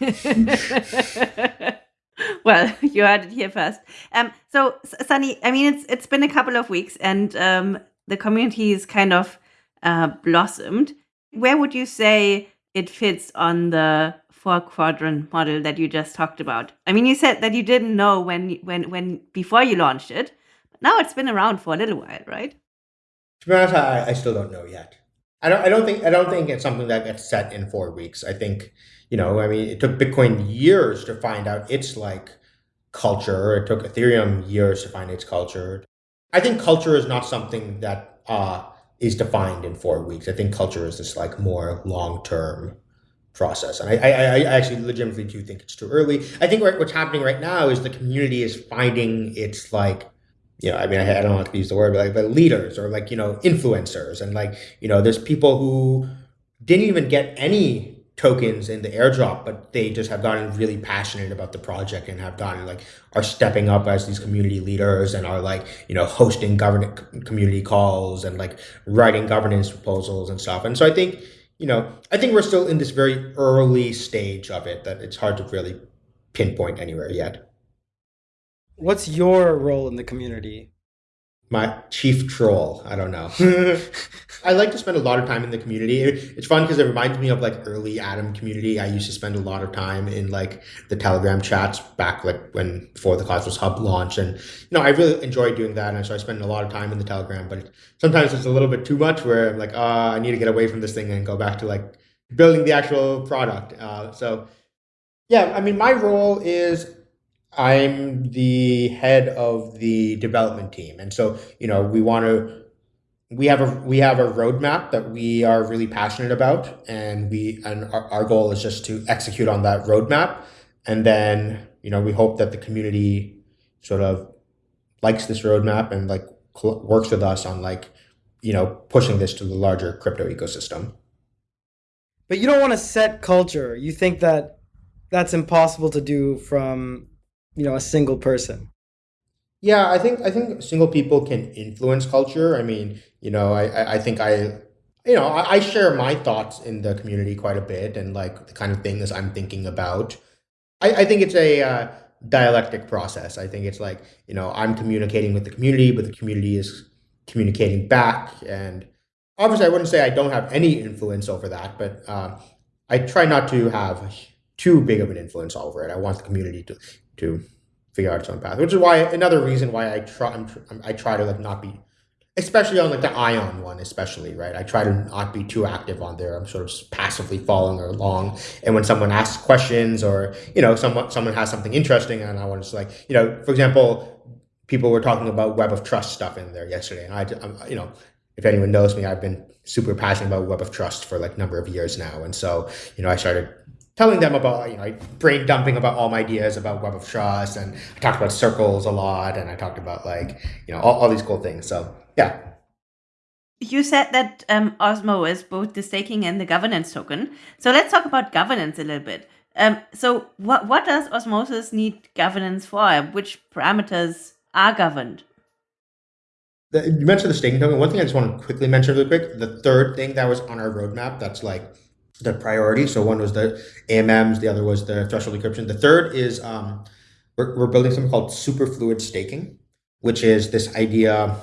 [SPEAKER 1] well, you heard it here first. Um, so, Sunny, I mean, it's it's been a couple of weeks, and um, the community is kind of uh, blossomed. Where would you say it fits on the four quadrant model that you just talked about? I mean, you said that you didn't know when when when before you launched it. But now it's been around for a little while, right?
[SPEAKER 2] To be honest, I, I still don't know yet. I don't. I don't think. I don't think it's something that gets set in four weeks. I think you know. I mean, it took Bitcoin years to find out its like culture. It took Ethereum years to find its culture. I think culture is not something that uh, is defined in four weeks. I think culture is this like more long term process, and I, I, I actually legitimately do think it's too early. I think what's happening right now is the community is finding its like you know, I mean, I, I don't want to use the word, but like, but leaders or like, you know, influencers. And like, you know, there's people who didn't even get any tokens in the airdrop, but they just have gotten really passionate about the project and have gotten like are stepping up as these community leaders and are like you know hosting government community calls and like writing governance proposals and stuff. And so I think you know I think we're still in this very early stage of it that it's hard to really pinpoint anywhere yet.
[SPEAKER 4] What's your role in the community?
[SPEAKER 2] my chief troll. I don't know. I like to spend a lot of time in the community. It's fun because it reminds me of like early Atom community. I used to spend a lot of time in like the Telegram chats back like when before the Cosmos Hub launched, and you know I really enjoy doing that, and so I spend a lot of time in the Telegram. But sometimes it's a little bit too much where I'm like, oh, I need to get away from this thing and go back to like building the actual product. Uh, so yeah, I mean, my role is I'm the head of the development team, and so you know we want to. We have a we have a roadmap that we are really passionate about, and we and our, our goal is just to execute on that roadmap, and then you know we hope that the community sort of likes this roadmap and like works with us on like you know pushing this to the larger crypto ecosystem.
[SPEAKER 4] But you don't want to set culture. You think that that's impossible to do from you know a single person?
[SPEAKER 2] Yeah i think i think single people can influence culture. I mean you know i i think i you know I, I share my thoughts in the community quite a bit and like the kind of things i'm thinking about. I i think it's a uh, dialectic process. I think it's like you know i'm communicating with the community but the community is communicating back. And obviously i wouldn't say i don't have any influence over that but uh, i try not to have too big of an influence over it. I want the community to to figure out its own path. Which is why another reason why I try I'm, I try to like not be, especially on like the Ion one, especially right. I try to not be too active on there. I'm sort of passively following along. And when someone asks questions or you know someone someone has something interesting and I want to like you know for example people were talking about web of trust stuff in there yesterday and I I'm, you know if anyone knows me I've been super passionate about web of trust for like number of years now and so you know I started telling them about, you know, brain dumping about all my ideas about Web of Trust. And I talked about circles a lot. And I talked about like, you know, all, all these cool things. So yeah.
[SPEAKER 1] You said that um, Osmo is both the staking and the governance token. So let's talk about governance a little bit. Um, so what, what does Osmosis need governance for? Which parameters are governed?
[SPEAKER 2] The, you mentioned the staking token. One thing I just want to quickly mention really quick. The third thing that was on our roadmap that's like the priority. So one was the AMMs, the other was the threshold decryption. The third is um, we're, we're building something called superfluid staking, which is this idea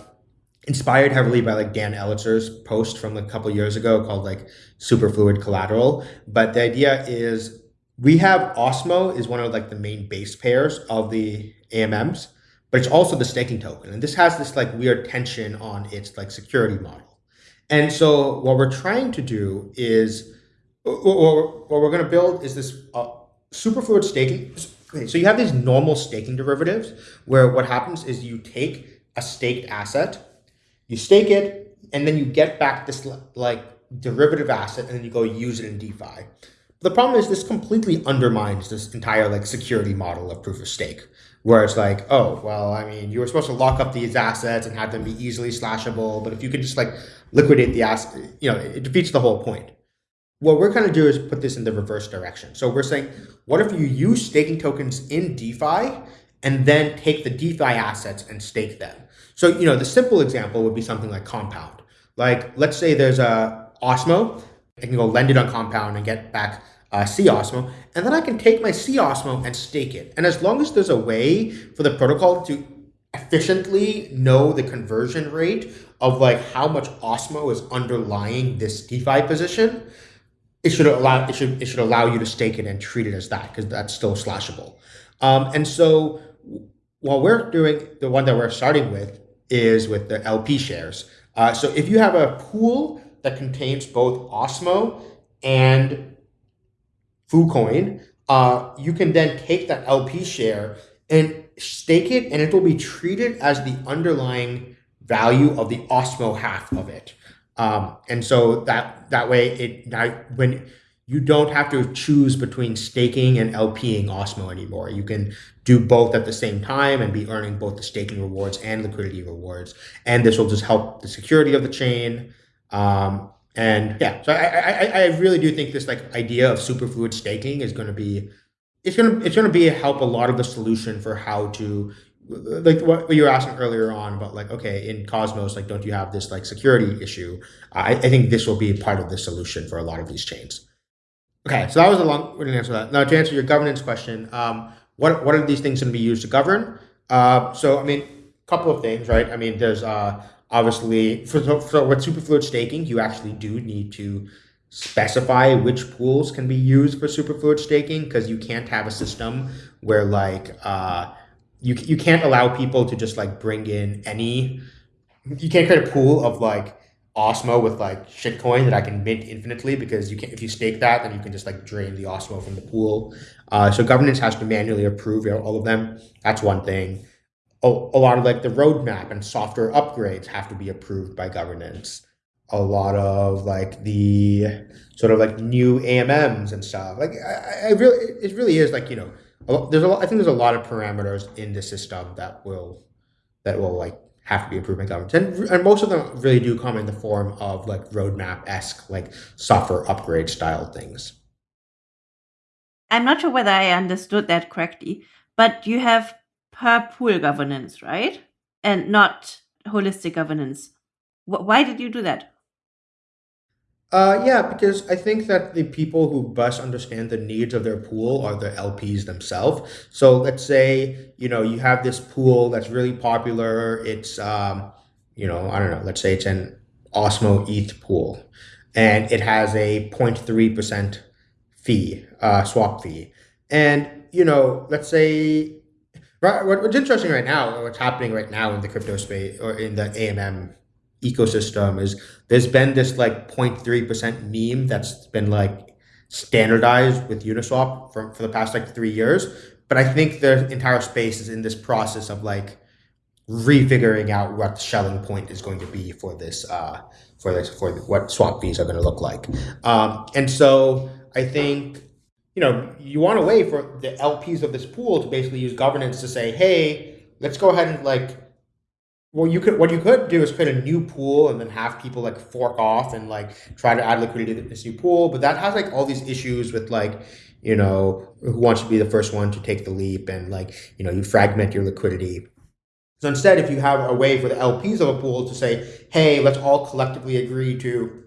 [SPEAKER 2] inspired heavily by like Dan Elitzer's post from a couple years ago called like superfluid collateral. But the idea is we have Osmo is one of like the main base pairs of the AMMs, but it's also the staking token. And this has this like weird tension on its like security model. And so what we're trying to do is what, we're going to build is this uh, superfluid staking. So you have these normal staking derivatives where what happens is you take a staked asset, you stake it, and then you get back this like derivative asset, and then you go use it in DeFi. The problem is this completely undermines this entire like security model of proof of stake, where it's like, oh, well, I mean, you were supposed to lock up these assets and have them be easily slashable, but if you could just like liquidate the asset, you know, it defeats the whole point what we're going to do is put this in the reverse direction. So we're saying, what if you use staking tokens in DeFi and then take the DeFi assets and stake them? So, you know, the simple example would be something like Compound. Like, let's say there's a Osmo, I can go lend it on Compound and get back uh, C Osmo, and then I can take my C Osmo and stake it. And as long as there's a way for the protocol to efficiently know the conversion rate of like how much Osmo is underlying this DeFi position, it should allow it should it should allow you to stake it and treat it as that because that's still slashable. Um, and so what we're doing the one that we're starting with is with the LP shares. Uh, so if you have a pool that contains both Osmo and FuCoin, uh, you can then take that LP share and stake it, and it will be treated as the underlying value of the Osmo half of it. Um, and so that that way it when you don't have to choose between staking and LPing Osmo anymore. You can do both at the same time and be earning both the staking rewards and liquidity rewards. And this will just help the security of the chain. Um, And yeah, so I, I, I really do think this like idea of superfluid staking is going to be, it's going to, it's going to be help a lot of the solution for how to, like what you were asking earlier on about like, okay, in Cosmos, like, don't you have this like security issue? I, I think this will be part of the solution for a lot of these chains. Okay, so that was a long way to answer that. Now to answer your governance question, um, what what are these things going to be used to govern? Uh, so I mean, a couple of things, right? I mean, there's uh, obviously for, for with superfluid staking, you actually do need to specify which pools can be used for superfluid staking because you can't have a system where like uh, you you can't allow people to just like bring in any. You can't create a pool of like Osmo with like shitcoin that I can mint infinitely because you can if you stake that then you can just like drain the Osmo from the pool. Uh, so governance has to manually approve all of them. That's one thing. A, a lot of like the roadmap and software upgrades have to be approved by governance. A lot of like the sort of like new AMMs and stuff. Like I, I really, it really is like you know, there's a lot. I think there's a lot of parameters in the system that will that will like have to be approved by government. And, and most of them really do come in the form of like roadmap-esque, like software upgrade style things.
[SPEAKER 1] I'm not sure whether I understood that correctly, but you have per pool governance, right? And not holistic governance. Why did you do that?
[SPEAKER 2] Uh, yeah, because I think that the people who best understand the needs of their pool are the LPs themselves. So let's say, you know, you have this pool that's really popular. It's, um, you know, I don't know, let's say it's an Osmo ETH pool and it has a 0.3% fee, uh, swap fee. And, you know, let's say, right, what's interesting right now, what's happening right now in the crypto space or in the AMM ecosystem is there's been this like 0.3% meme that's been like standardized with Uniswap for, for the past like three years. But I think the entire space is in this process of like refiguring out what the Schelling point is going to be for this, uh, for this, for what swap fees are going to look like. Um, and so I think, you know, you want a way for the LPs of this pool to basically use governance to say, hey, let's go ahead and like well, you could what you could do is create a new pool and then have people like fork off and like try to add liquidity to this new pool. But that has like all these issues with like, you know, who wants to be the first one to take the leap and like, you know, you fragment your liquidity. So instead, if you have a way for the LPs of a pool to say, hey, let's all collectively agree to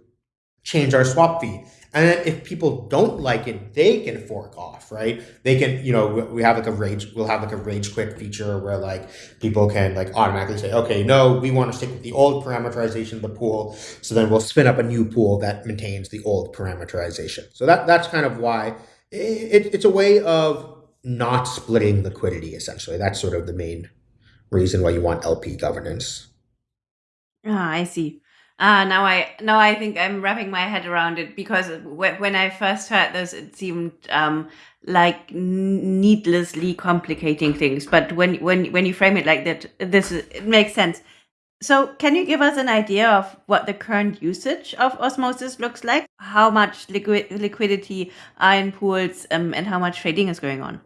[SPEAKER 2] change our swap fee and then if people don't like it, they can fork off, right? They can, you know, we have like a rage, we'll have like a rage quit feature where like people can like automatically say, okay, no, we want to stick with the old parameterization of the pool. So then we'll spin up a new pool that maintains the old parameterization. So that that's kind of why it, it's a way of not splitting liquidity, essentially. That's sort of the main reason why you want LP governance.
[SPEAKER 1] Ah, I see. Ah, now I now I think I'm wrapping my head around it because when I first heard this, it seemed um, like needlessly complicating things. But when when when you frame it like that, this it makes sense. So, can you give us an idea of what the current usage of osmosis looks like? How much liquid liquidity are in pools, um, and how much trading is going on?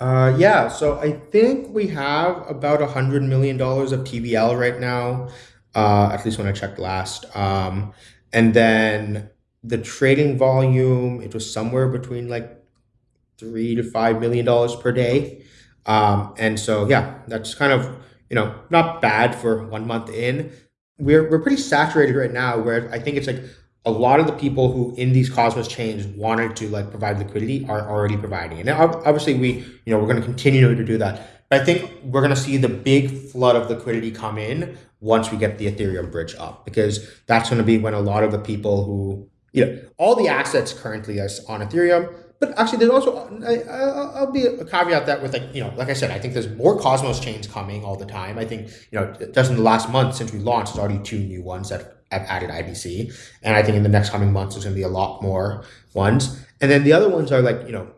[SPEAKER 2] Uh, yeah, so I think we have about a hundred million dollars of TVL right now uh, at least when I checked last. Um, and then the trading volume, it was somewhere between like three to five million dollars per day. Um, and so, yeah, that's kind of, you know, not bad for one month in. We're, we're pretty saturated right now where I think it's like a lot of the people who in these Cosmos chains wanted to like provide liquidity are already providing. And obviously we, you know, we're going to continue to do that. But I think we're going to see the big flood of liquidity come in once we get the Ethereum bridge up, because that's going to be when a lot of the people who, you know, all the assets currently is on Ethereum. But actually, there's also, I, will be a caveat that with like, you know, like I said, I think there's more Cosmos chains coming all the time. I think, you know, just in the last month since we launched, there's already two new ones that have added IBC. And I think in the next coming months, there's going to be a lot more ones. And then the other ones are like, you know,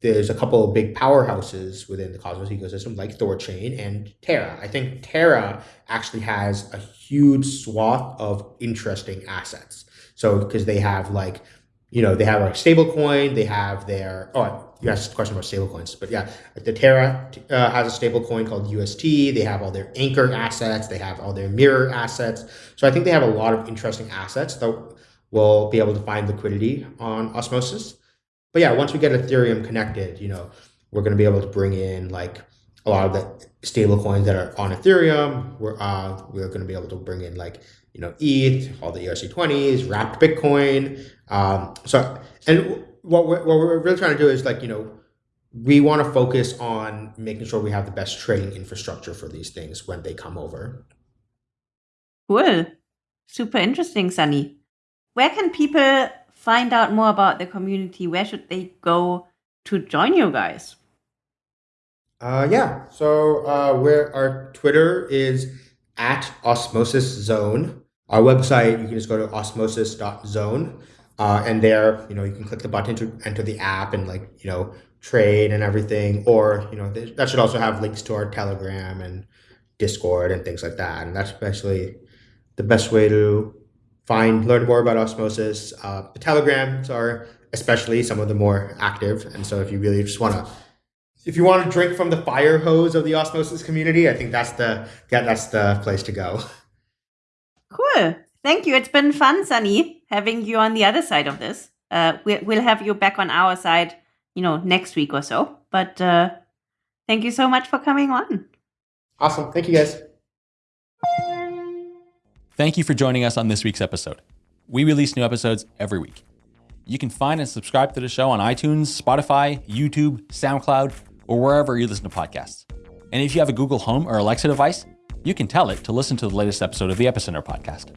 [SPEAKER 2] there's a couple of big powerhouses within the Cosmos ecosystem, like Thorchain and Terra. I think Terra actually has a huge swath of interesting assets. So because they have like, you know, they have a stable coin, they have their oh you asked a question about stablecoins, but yeah, the Terra uh, has a stable coin called UST. They have all their anchor assets. They have all their mirror assets. So I think they have a lot of interesting assets that will be able to find liquidity on Osmosis. But yeah, once we get Ethereum connected, you know, we're going to be able to bring in like a lot of the stable coins that are on Ethereum. We're uh, we're going to be able to bring in like you know ETH, all the ERC20s, wrapped Bitcoin. Um, so and what we're, what we're really trying to do is like you know we want to focus on making sure we have the best trading infrastructure for these things when they come over.
[SPEAKER 1] Cool, super interesting, Sunny. Where can people find out more about the community? Where should they go to join you guys?
[SPEAKER 2] Uh, yeah. So uh, where our Twitter is at Osmosis Zone. Our website, you can just go to osmosis.zone. Uh, and there, you know, you can click the button to enter the app and like, you know, trade and everything. Or, you know, that should also have links to our Telegram and Discord and things like that. And that's basically the best way to find, learn more about Osmosis. Uh, the Telegrams are especially some of the more active. And so if you really just want to if you want to drink from the fire hose of the osmosis community, I think that's the yeah, that's the place to go.
[SPEAKER 1] Cool. Thank you. It's been fun, Sunny, having you on the other side of this. Uh, we'll, we'll have you back on our side, you know, next week or so. But uh, thank you so much for coming on.
[SPEAKER 2] Awesome. Thank you, guys.
[SPEAKER 5] Thank you for joining us on this week's episode. We release new episodes every week. You can find and subscribe to the show on iTunes, Spotify, YouTube, SoundCloud, or wherever you listen to podcasts. And if you have a Google Home or Alexa device, you can tell it to listen to the latest episode of the Epicenter podcast.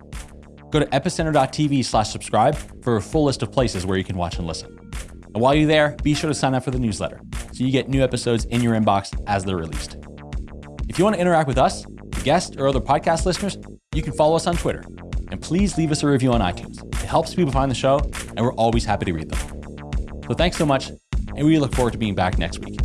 [SPEAKER 5] Go to epicenter.tv slash subscribe for a full list of places where you can watch and listen. And while you're there, be sure to sign up for the newsletter so you get new episodes in your inbox as they're released. If you want to interact with us, guests, or other podcast listeners, you can follow us on Twitter. And please leave us a review on iTunes. It helps people find the show, and we're always happy to read them. So thanks so much, and we look forward to being back next week.